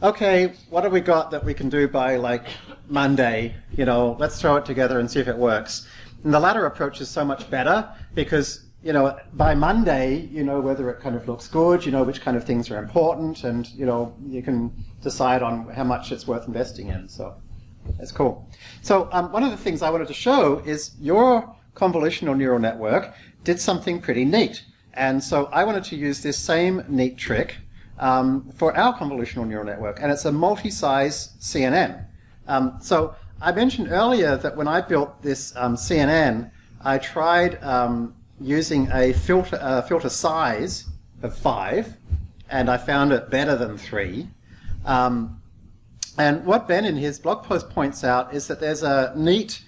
S1: okay, what have we got that we can do by like Monday? You know, let's throw it together and see if it works. And the latter approach is so much better because, you know, by Monday, you know whether it kind of looks good, you know which kind of things are important, and, you know, you can decide on how much it's worth investing in. So that's cool. So um, one of the things I wanted to show is your convolutional neural network did something pretty neat. And so I wanted to use this same neat trick um, for our convolutional neural network, and it's a multi-size CNN. Um, so I mentioned earlier that when I built this um, CNN, I tried um, using a filter, uh, filter size of five, and I found it better than three. Um, and what Ben in his blog post points out is that there's a neat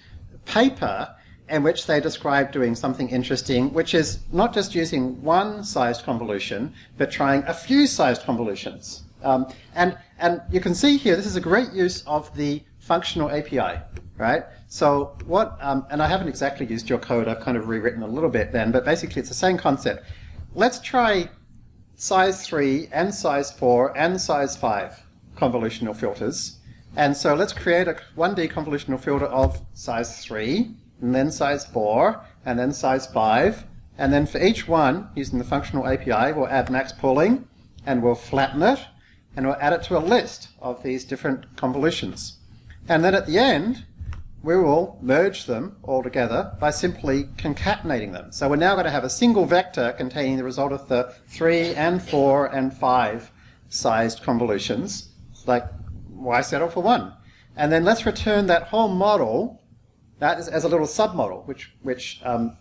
S1: paper in which they describe doing something interesting, which is not just using one sized convolution, but trying a few sized convolutions. Um, and, and you can see here, this is a great use of the functional API, right? So what, um, and I haven't exactly used your code, I've kind of rewritten a little bit then, but basically it's the same concept. Let's try size 3 and size 4 and size 5 convolutional filters. And so let's create a 1D convolutional filter of size 3, and then size 4, and then size 5. And then for each one, using the functional API, we'll add max pooling, and we'll flatten it, and we'll add it to a list of these different convolutions. And then at the end, we will merge them all together by simply concatenating them. So we're now going to have a single vector containing the result of the 3 and 4 and 5 sized convolutions, like y settle for 1. And then let's return that whole model that is, as a little submodel, which, which um,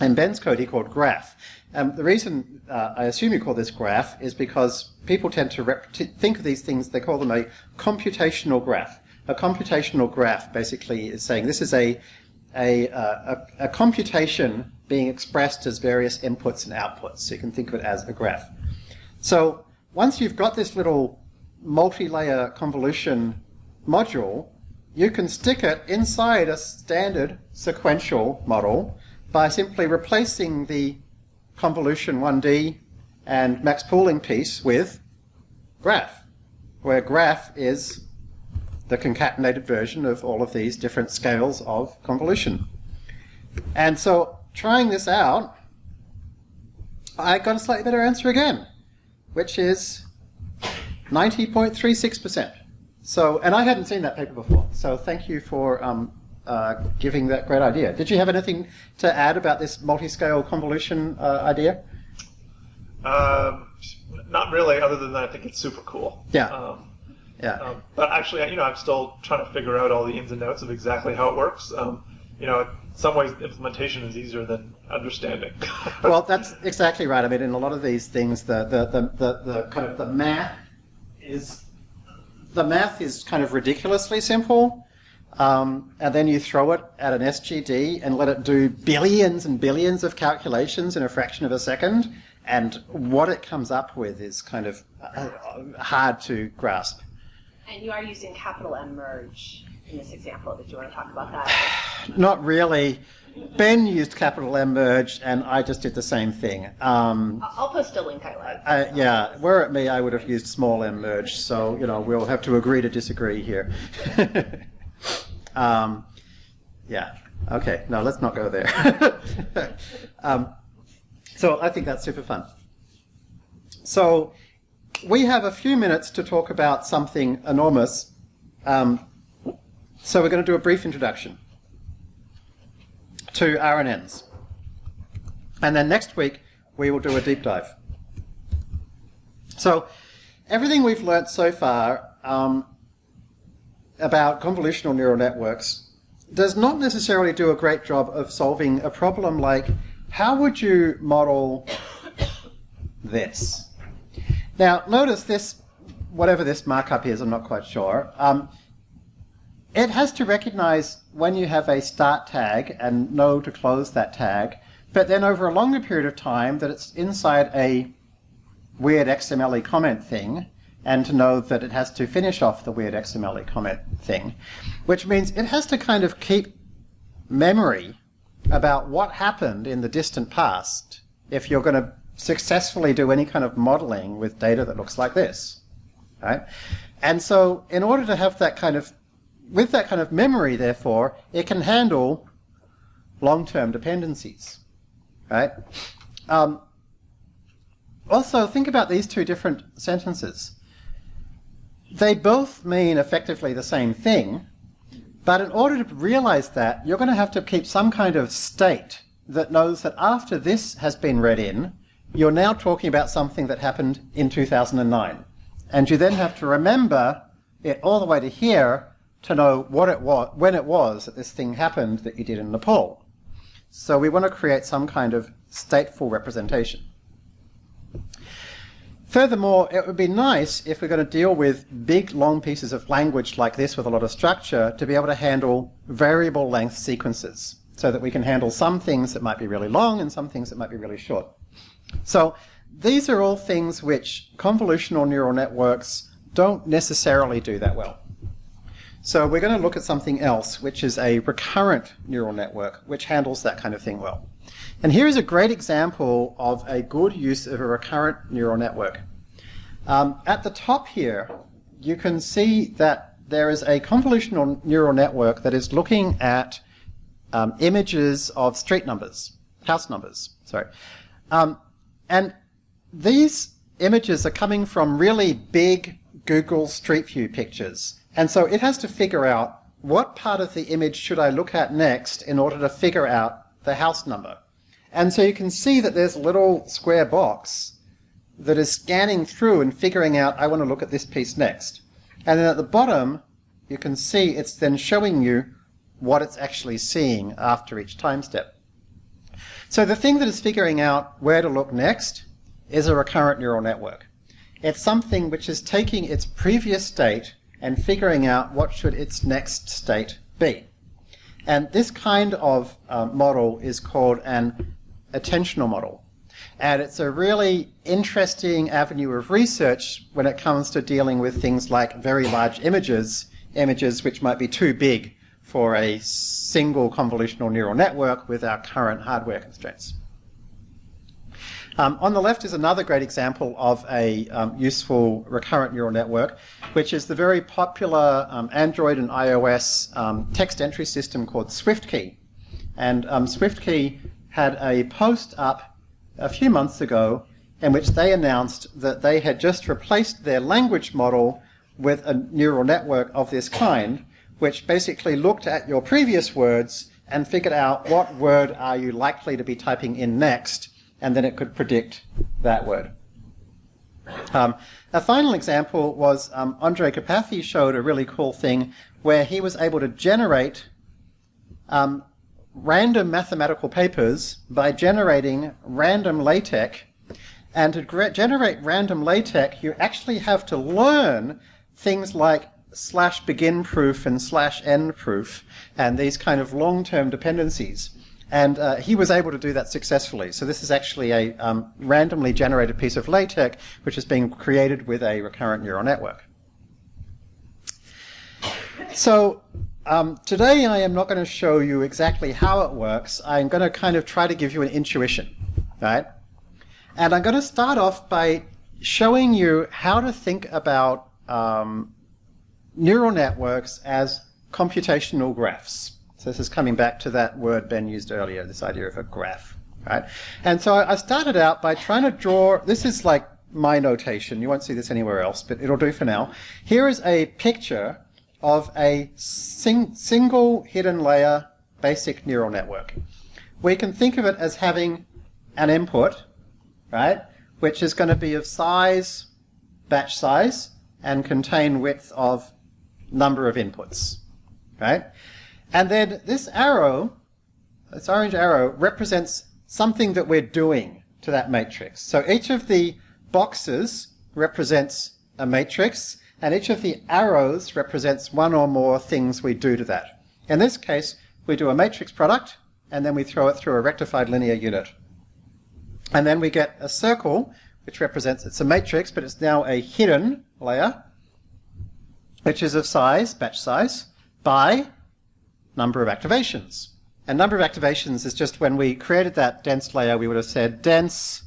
S1: in Ben's code he called graph. Um, the reason uh, I assume you call this graph is because people tend to, to think of these things, they call them a computational graph a computational graph basically is saying this is a, a, uh, a, a, computation being expressed as various inputs and outputs. So you can think of it as a graph. So once you've got this little multi-layer convolution module, you can stick it inside a standard sequential model by simply replacing the convolution 1D and max pooling piece with graph, where graph is the concatenated version of all of these different scales of convolution. And so trying this out, I got a slightly better answer again, which is 90.36%. So, and I hadn't seen that paper before, so thank you for um, uh, giving that great idea. Did you have anything to add about this multi-scale convolution uh, idea?
S9: Um, not really, other than that I think it's super cool.
S1: Yeah.
S9: Um,
S1: yeah.
S9: Um, but actually, you know, I'm still trying to figure out all the ins and outs of exactly how it works. Um, you know, in some ways, implementation is easier than understanding.
S1: well, that's exactly right. I mean, in a lot of these things, the, the, the, the, the kind of the math is the math is kind of ridiculously simple. Um, and then you throw it at an SGD and let it do billions and billions of calculations in a fraction of a second. And what it comes up with is kind of uh, hard to grasp.
S2: And you are using capital M merge in this example. Did you want to talk about that?
S1: Not really. Ben used capital M merge, and I just did the same thing. Um,
S2: I'll post a link I like.
S1: Yeah, were it me, I would have used small m merge. So you know, we'll have to agree to disagree here. um, yeah. Okay. No, let's not go there. um, so I think that's super fun. So we have a few minutes to talk about something enormous. Um, so we're going to do a brief introduction to RNNs. And then next week, we will do a deep dive. So everything we've learnt so far um, about convolutional neural networks does not necessarily do a great job of solving a problem like how would you model this? Now, notice this, whatever this markup is, I'm not quite sure. Um, it has to recognize when you have a start tag and know to close that tag, but then over a longer period of time that it's inside a weird XML comment thing, and to know that it has to finish off the weird XML comment thing, which means it has to kind of keep memory about what happened in the distant past if you're going to successfully do any kind of modeling with data that looks like this. Right? And so in order to have that kind of, with that kind of memory, therefore, it can handle long-term dependencies. Right? Um, also, think about these two different sentences. They both mean effectively the same thing, but in order to realize that, you're going to have to keep some kind of state that knows that after this has been read in, you're now talking about something that happened in 2009. And you then have to remember it all the way to here to know what it was, when it was that this thing happened that you did in Nepal. So we want to create some kind of stateful representation. Furthermore, it would be nice if we're going to deal with big, long pieces of language like this with a lot of structure to be able to handle variable length sequences so that we can handle some things that might be really long and some things that might be really short. So these are all things which convolutional neural networks don't necessarily do that well. So we're going to look at something else, which is a recurrent neural network, which handles that kind of thing well. And here is a great example of a good use of a recurrent neural network. Um, at the top here, you can see that there is a convolutional neural network that is looking at um, images of street numbers, house numbers, sorry. Um, and these images are coming from really big Google Street View pictures. And so it has to figure out what part of the image should I look at next in order to figure out the house number. And so you can see that there's a little square box that is scanning through and figuring out, I want to look at this piece next. And then at the bottom, you can see it's then showing you what it's actually seeing after each time step. So the thing that is figuring out where to look next is a recurrent neural network. It's something which is taking its previous state and figuring out what should its next state be. And this kind of uh, model is called an attentional model. And it's a really interesting avenue of research when it comes to dealing with things like very large images, images which might be too big for a single convolutional neural network with our current hardware constraints. Um, on the left is another great example of a um, useful recurrent neural network, which is the very popular um, Android and iOS um, text entry system called SwiftKey. And um, SwiftKey had a post up a few months ago in which they announced that they had just replaced their language model with a neural network of this kind, which basically looked at your previous words and figured out what word are you likely to be typing in next, and then it could predict that word. Um, a final example was um, Andrej Karpathy showed a really cool thing where he was able to generate um, random mathematical papers by generating random LaTeX. And to generate random LaTeX, you actually have to learn things like slash begin proof and slash end proof and these kind of long-term dependencies. And uh, he was able to do that successfully. So this is actually a um, randomly generated piece of LaTeX which is being created with a recurrent neural network. So um, today I am not going to show you exactly how it works. I'm going to kind of try to give you an intuition, right? And I'm going to start off by showing you how to think about um, neural networks as computational graphs. So this is coming back to that word Ben used earlier, this idea of a graph, right? And so I started out by trying to draw, this is like my notation, you won't see this anywhere else, but it'll do for now. Here is a picture of a sing single hidden layer basic neural network. We can think of it as having an input, right, which is going to be of size, batch size, and contain width of number of inputs, right? And then this arrow, this orange arrow, represents something that we're doing to that matrix. So each of the boxes represents a matrix, and each of the arrows represents one or more things we do to that. In this case, we do a matrix product, and then we throw it through a rectified linear unit. And then we get a circle, which represents, it's a matrix, but it's now a hidden layer, which is of size, batch size, by number of activations. And number of activations is just when we created that dense layer, we would have said dense,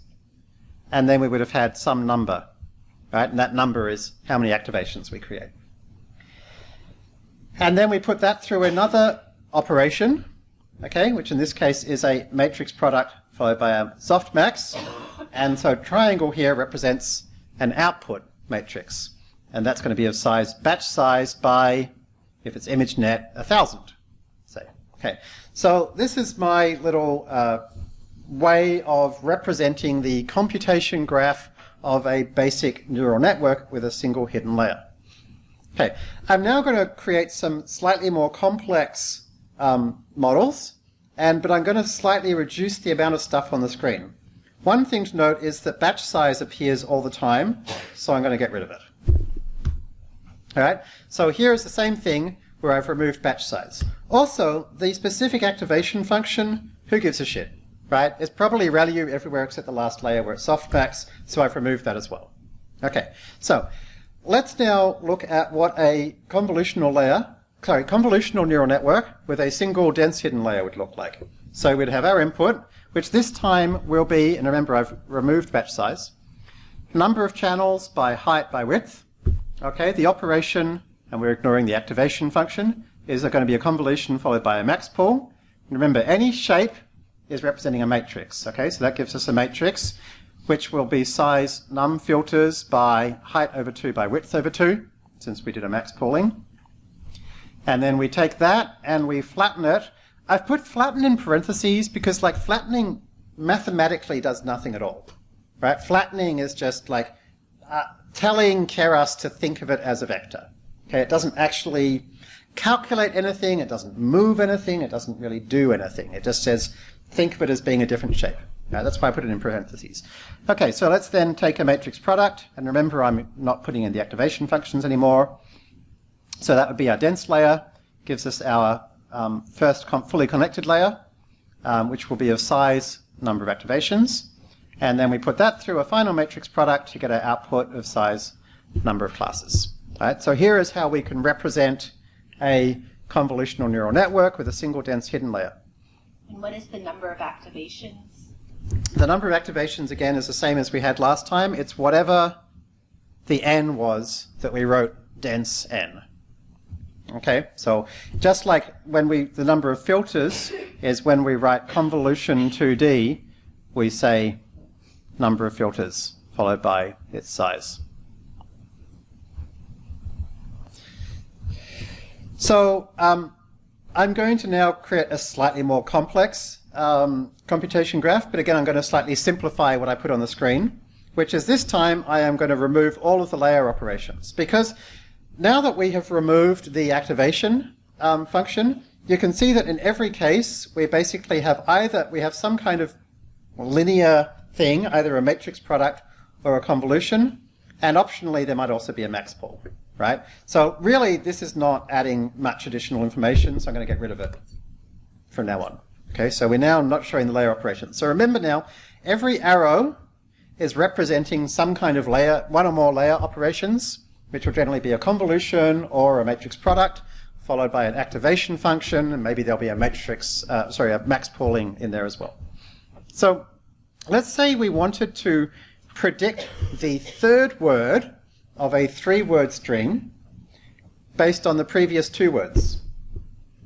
S1: and then we would have had some number, right? And that number is how many activations we create. And then we put that through another operation, okay, which in this case is a matrix product followed by a softmax. And so triangle here represents an output matrix and that's going to be of size batch size by, if it's ImageNet, a thousand, say. Okay, so this is my little uh, way of representing the computation graph of a basic neural network with a single hidden layer. Okay, I'm now going to create some slightly more complex um, models, and but I'm going to slightly reduce the amount of stuff on the screen. One thing to note is that batch size appears all the time, so I'm going to get rid of it. All right, so here is the same thing where I've removed batch size. Also, the specific activation function, who gives a shit, right? It's probably ReLU everywhere except the last layer where it's softmax, so I've removed that as well. Okay, so let's now look at what a convolutional layer, sorry, convolutional neural network with a single dense hidden layer would look like. So we'd have our input, which this time will be, and remember I've removed batch size, number of channels by height by width. Okay, the operation, and we're ignoring the activation function, is there going to be a convolution followed by a max pool. remember, any shape is representing a matrix. Okay, so that gives us a matrix which will be size num filters by height over 2 by width over 2, since we did a max pooling. And then we take that and we flatten it. I've put flatten in parentheses because like flattening mathematically does nothing at all. Right? Flattening is just like uh, telling Keras to think of it as a vector. Okay, it doesn't actually calculate anything, it doesn't move anything, it doesn't really do anything. It just says think of it as being a different shape. Right, that's why I put it in parentheses. Okay, so let's then take a matrix product, and remember I'm not putting in the activation functions anymore. So that would be our dense layer, gives us our um, first fully connected layer, um, which will be of size, number of activations. And then we put that through a final matrix product to get our output of size, number of classes. Right, so here is how we can represent a convolutional neural network with a single dense hidden layer.
S2: And what is the number of activations?
S1: The number of activations, again, is the same as we had last time. It's whatever the n was that we wrote dense n. Okay, so just like when we, the number of filters is when we write convolution 2D, we say number of filters followed by its size. So um, I'm going to now create a slightly more complex um, computation graph, but again I'm going to slightly simplify what I put on the screen, which is this time I am going to remove all of the layer operations. Because now that we have removed the activation um, function, you can see that in every case we basically have either, we have some kind of linear thing, either a matrix product or a convolution, and optionally there might also be a max pool right? So really, this is not adding much additional information, so I'm going to get rid of it from now on. Okay, so we're now not showing the layer operation. So remember now, every arrow is representing some kind of layer, one or more layer operations, which will generally be a convolution or a matrix product, followed by an activation function, and maybe there'll be a matrix, uh, sorry, a max pooling in there as well. So let's say we wanted to predict the third word of a three-word string based on the previous two words.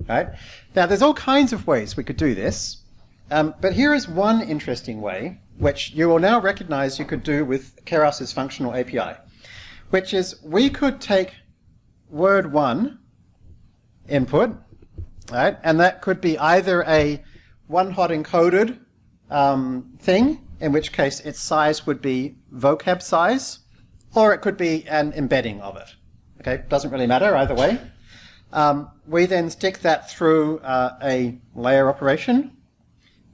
S1: Right? Now, there's all kinds of ways we could do this, um, but here is one interesting way, which you will now recognize you could do with Keras's functional API, which is we could take word one input, right, and that could be either a one-hot encoded um, thing, in which case its size would be vocab size, or it could be an embedding of it. Okay, doesn't really matter either way. Um, we then stick that through uh, a layer operation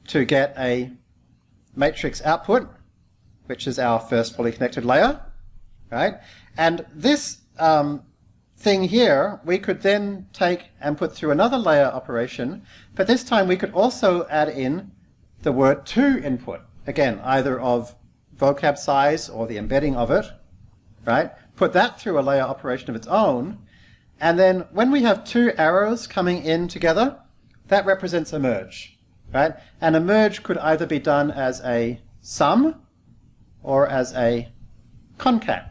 S1: to get a matrix output, which is our first fully connected layer, right? And this um, thing here, we could then take and put through another layer operation, but this time we could also add in the word two input, again, either of vocab size or the embedding of it, right? Put that through a layer operation of its own, and then when we have two arrows coming in together, that represents a merge, right? And a merge could either be done as a sum or as a concat.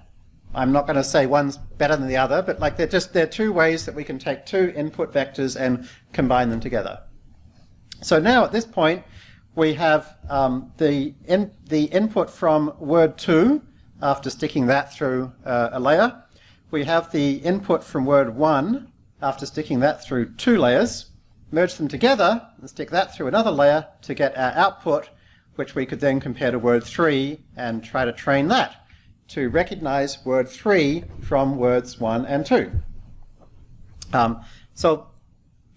S1: I'm not going to say one's better than the other, but like they're just they're two ways that we can take two input vectors and combine them together. So now at this point, we have um, the in, the input from word two after sticking that through uh, a layer. We have the input from word 1 after sticking that through two layers, merge them together and stick that through another layer to get our output, which we could then compare to word 3 and try to train that to recognize word 3 from words 1 and 2. Um, so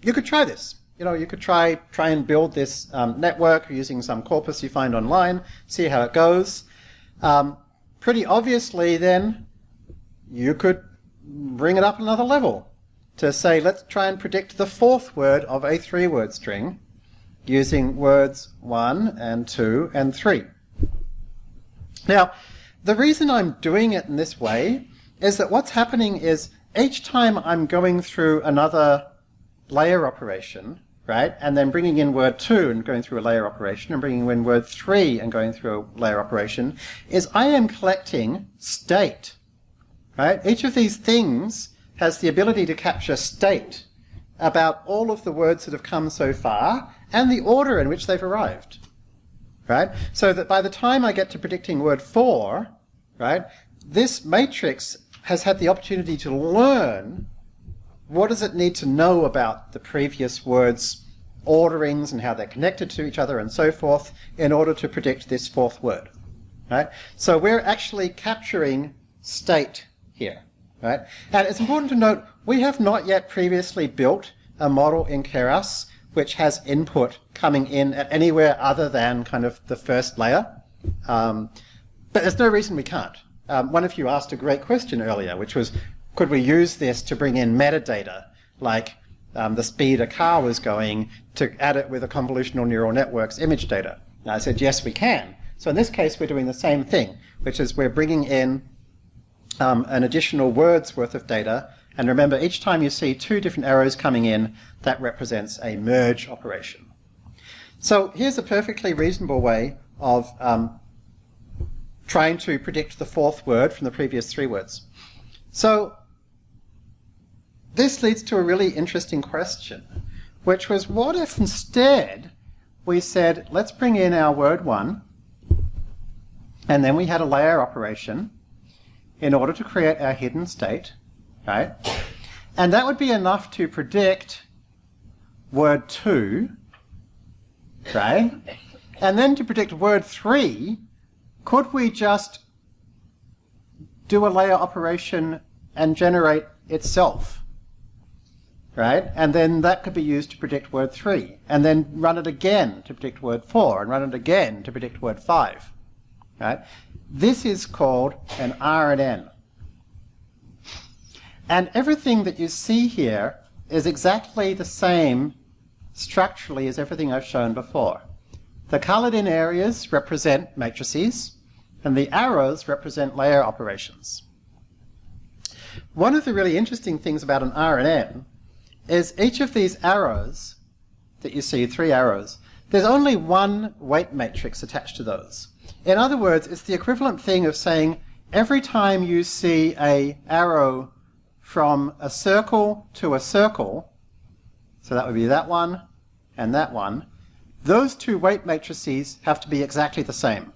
S1: you could try this. You know, you could try try and build this um, network using some corpus you find online, see how it goes. Um, pretty obviously, then you could bring it up another level to say, let's try and predict the fourth word of a three-word string using words one and two and three. Now, the reason I'm doing it in this way is that what's happening is each time I'm going through another layer operation, right, and then bringing in word two and going through a layer operation, and bringing in word three and going through a layer operation, is I am collecting state, right? Each of these things has the ability to capture state about all of the words that have come so far and the order in which they've arrived. Right? So that by the time I get to predicting word four, right, this matrix has had the opportunity to learn what does it need to know about the previous words orderings and how they're connected to each other and so forth in order to predict this fourth word. Right? So we're actually capturing state here. Right? And it's important to note we have not yet previously built a model in Keras which has input coming in at anywhere other than kind of the first layer. Um, but there's no reason we can't. Um, one of you asked a great question earlier, which was, could we use this to bring in metadata, like um, the speed a car was going, to add it with a convolutional neural network's image data? And I said, yes, we can. So in this case, we're doing the same thing, which is we're bringing in um, an additional word's worth of data. And remember, each time you see two different arrows coming in, that represents a merge operation. So here's a perfectly reasonable way of um, trying to predict the fourth word from the previous three words. So this leads to a really interesting question, which was what if instead we said, let's bring in our word one, and then we had a layer operation, in order to create our hidden state, right? And that would be enough to predict word 2, right? And then to predict word 3, could we just do a layer operation and generate itself? Right? And then that could be used to predict word 3. And then run it again to predict word 4, and run it again to predict word 5. Right? This is called an RNN. And everything that you see here is exactly the same structurally as everything I've shown before. The colored in areas represent matrices, and the arrows represent layer operations. One of the really interesting things about an RNN is each of these arrows that you see, three arrows, there's only one weight matrix attached to those. In other words, it's the equivalent thing of saying every time you see a arrow from a circle to a circle, so that would be that one and that one, those two weight matrices have to be exactly the same.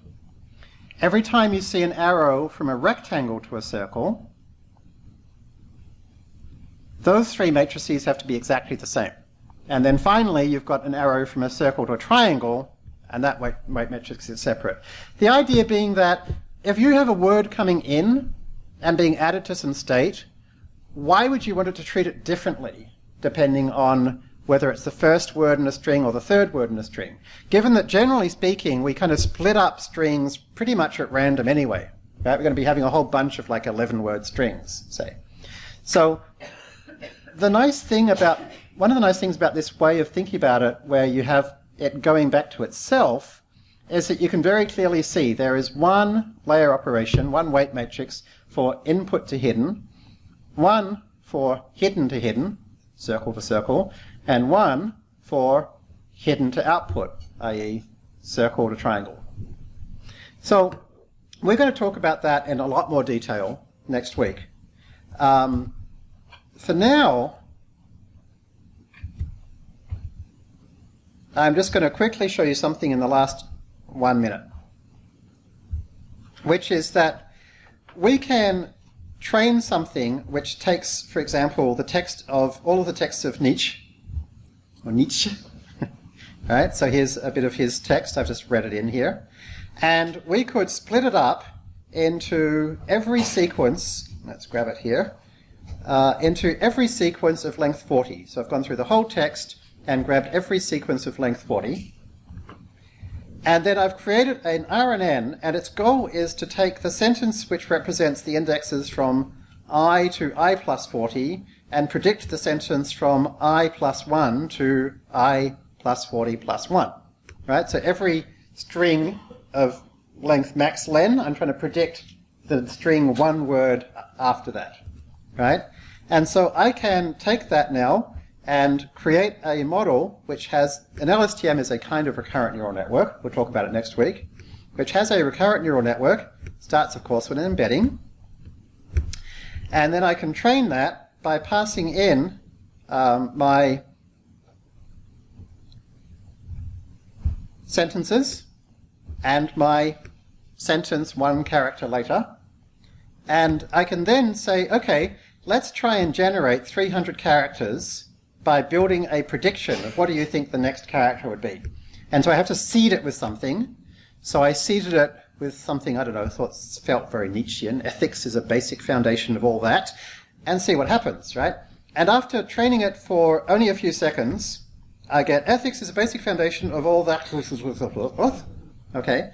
S1: Every time you see an arrow from a rectangle to a circle, those three matrices have to be exactly the same. And then finally, you've got an arrow from a circle to a triangle, and that weight, weight matrix is separate. The idea being that if you have a word coming in and being added to some state, why would you want it to treat it differently depending on whether it's the first word in a string or the third word in a string? Given that generally speaking, we kind of split up strings pretty much at random anyway. Right? We're going to be having a whole bunch of like 11 word strings, say. So the nice thing about, one of the nice things about this way of thinking about it, where you have it going back to itself is that you can very clearly see there is one layer operation, one weight matrix for input to hidden, one for hidden to hidden, circle to circle, and one for hidden to output, i.e. circle to triangle. So we're going to talk about that in a lot more detail next week. Um, for now, I'm just going to quickly show you something in the last one minute, which is that we can train something which takes, for example, the text of all of the texts of Nietzsche, or Nietzsche, Right? So here's a bit of his text. I've just read it in here. And we could split it up into every sequence. Let's grab it here. Uh, into every sequence of length 40. So I've gone through the whole text and grabbed every sequence of length 40. And then I've created an RNN, and its goal is to take the sentence which represents the indexes from i to i plus 40 and predict the sentence from i plus 1 to i plus 40 plus 1. Right? So every string of length max len, I'm trying to predict the string one word after that. Right? And so I can take that now and create a model which has, an LSTM is a kind of recurrent neural network, we'll talk about it next week, which has a recurrent neural network, starts of course with an embedding, and then I can train that by passing in um, my sentences and my sentence one character later. And I can then say, okay, let's try and generate 300 characters by building a prediction of what do you think the next character would be. And so I have to seed it with something. So I seeded it with something, I don't know, thought felt very Nietzschean. Ethics is a basic foundation of all that. And see what happens, right? And after training it for only a few seconds, I get ethics is a basic foundation of all that. Okay.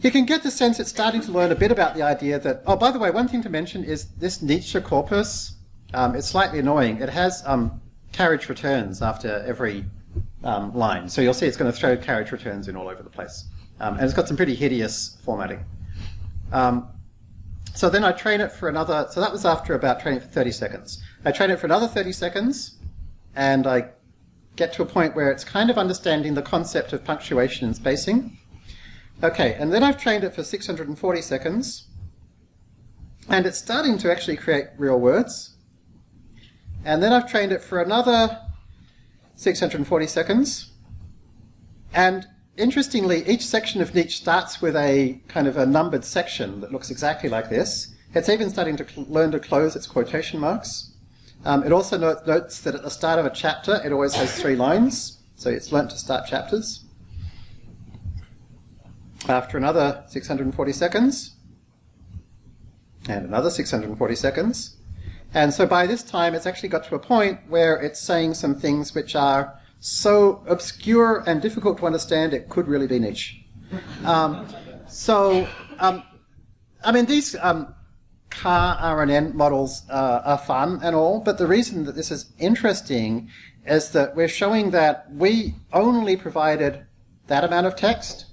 S1: You can get the sense it's starting to learn a bit about the idea that, oh, by the way, one thing to mention is this Nietzsche corpus, um, it's slightly annoying. It has um, carriage returns after every um, line. So you'll see it's going to throw carriage returns in all over the place. Um, and it's got some pretty hideous formatting. Um, so then I train it for another, so that was after about training for 30 seconds. I train it for another 30 seconds, and I get to a point where it's kind of understanding the concept of punctuation and spacing. Okay, and then I've trained it for 640 seconds, and it's starting to actually create real words. And then I've trained it for another 640 seconds. And interestingly, each section of Nietzsche starts with a kind of a numbered section that looks exactly like this. It's even starting to learn to close its quotation marks. Um, it also notes that at the start of a chapter, it always has three lines. So it's learnt to start chapters. After another 640 seconds, and another 640 seconds, and so by this time, it's actually got to a point where it's saying some things which are so obscure and difficult to understand, it could really be Nietzsche. Um, so, um, I mean, these um, char RNN models uh, are fun and all, but the reason that this is interesting is that we're showing that we only provided that amount of text,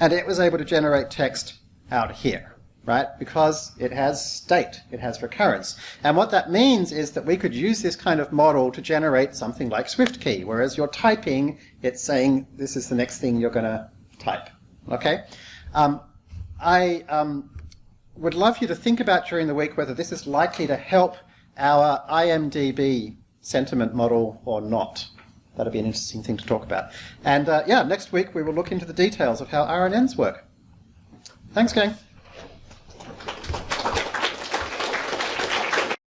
S1: and it was able to generate text out here right? Because it has state, it has recurrence. And what that means is that we could use this kind of model to generate something like SwiftKey, whereas you're typing, it's saying this is the next thing you're going to type, okay? Um, I um, would love you to think about during the week whether this is likely to help our IMDB sentiment model or not. That'd be an interesting thing to talk about. And uh, yeah, next week we will look into the details of how RNNs work. Thanks, gang.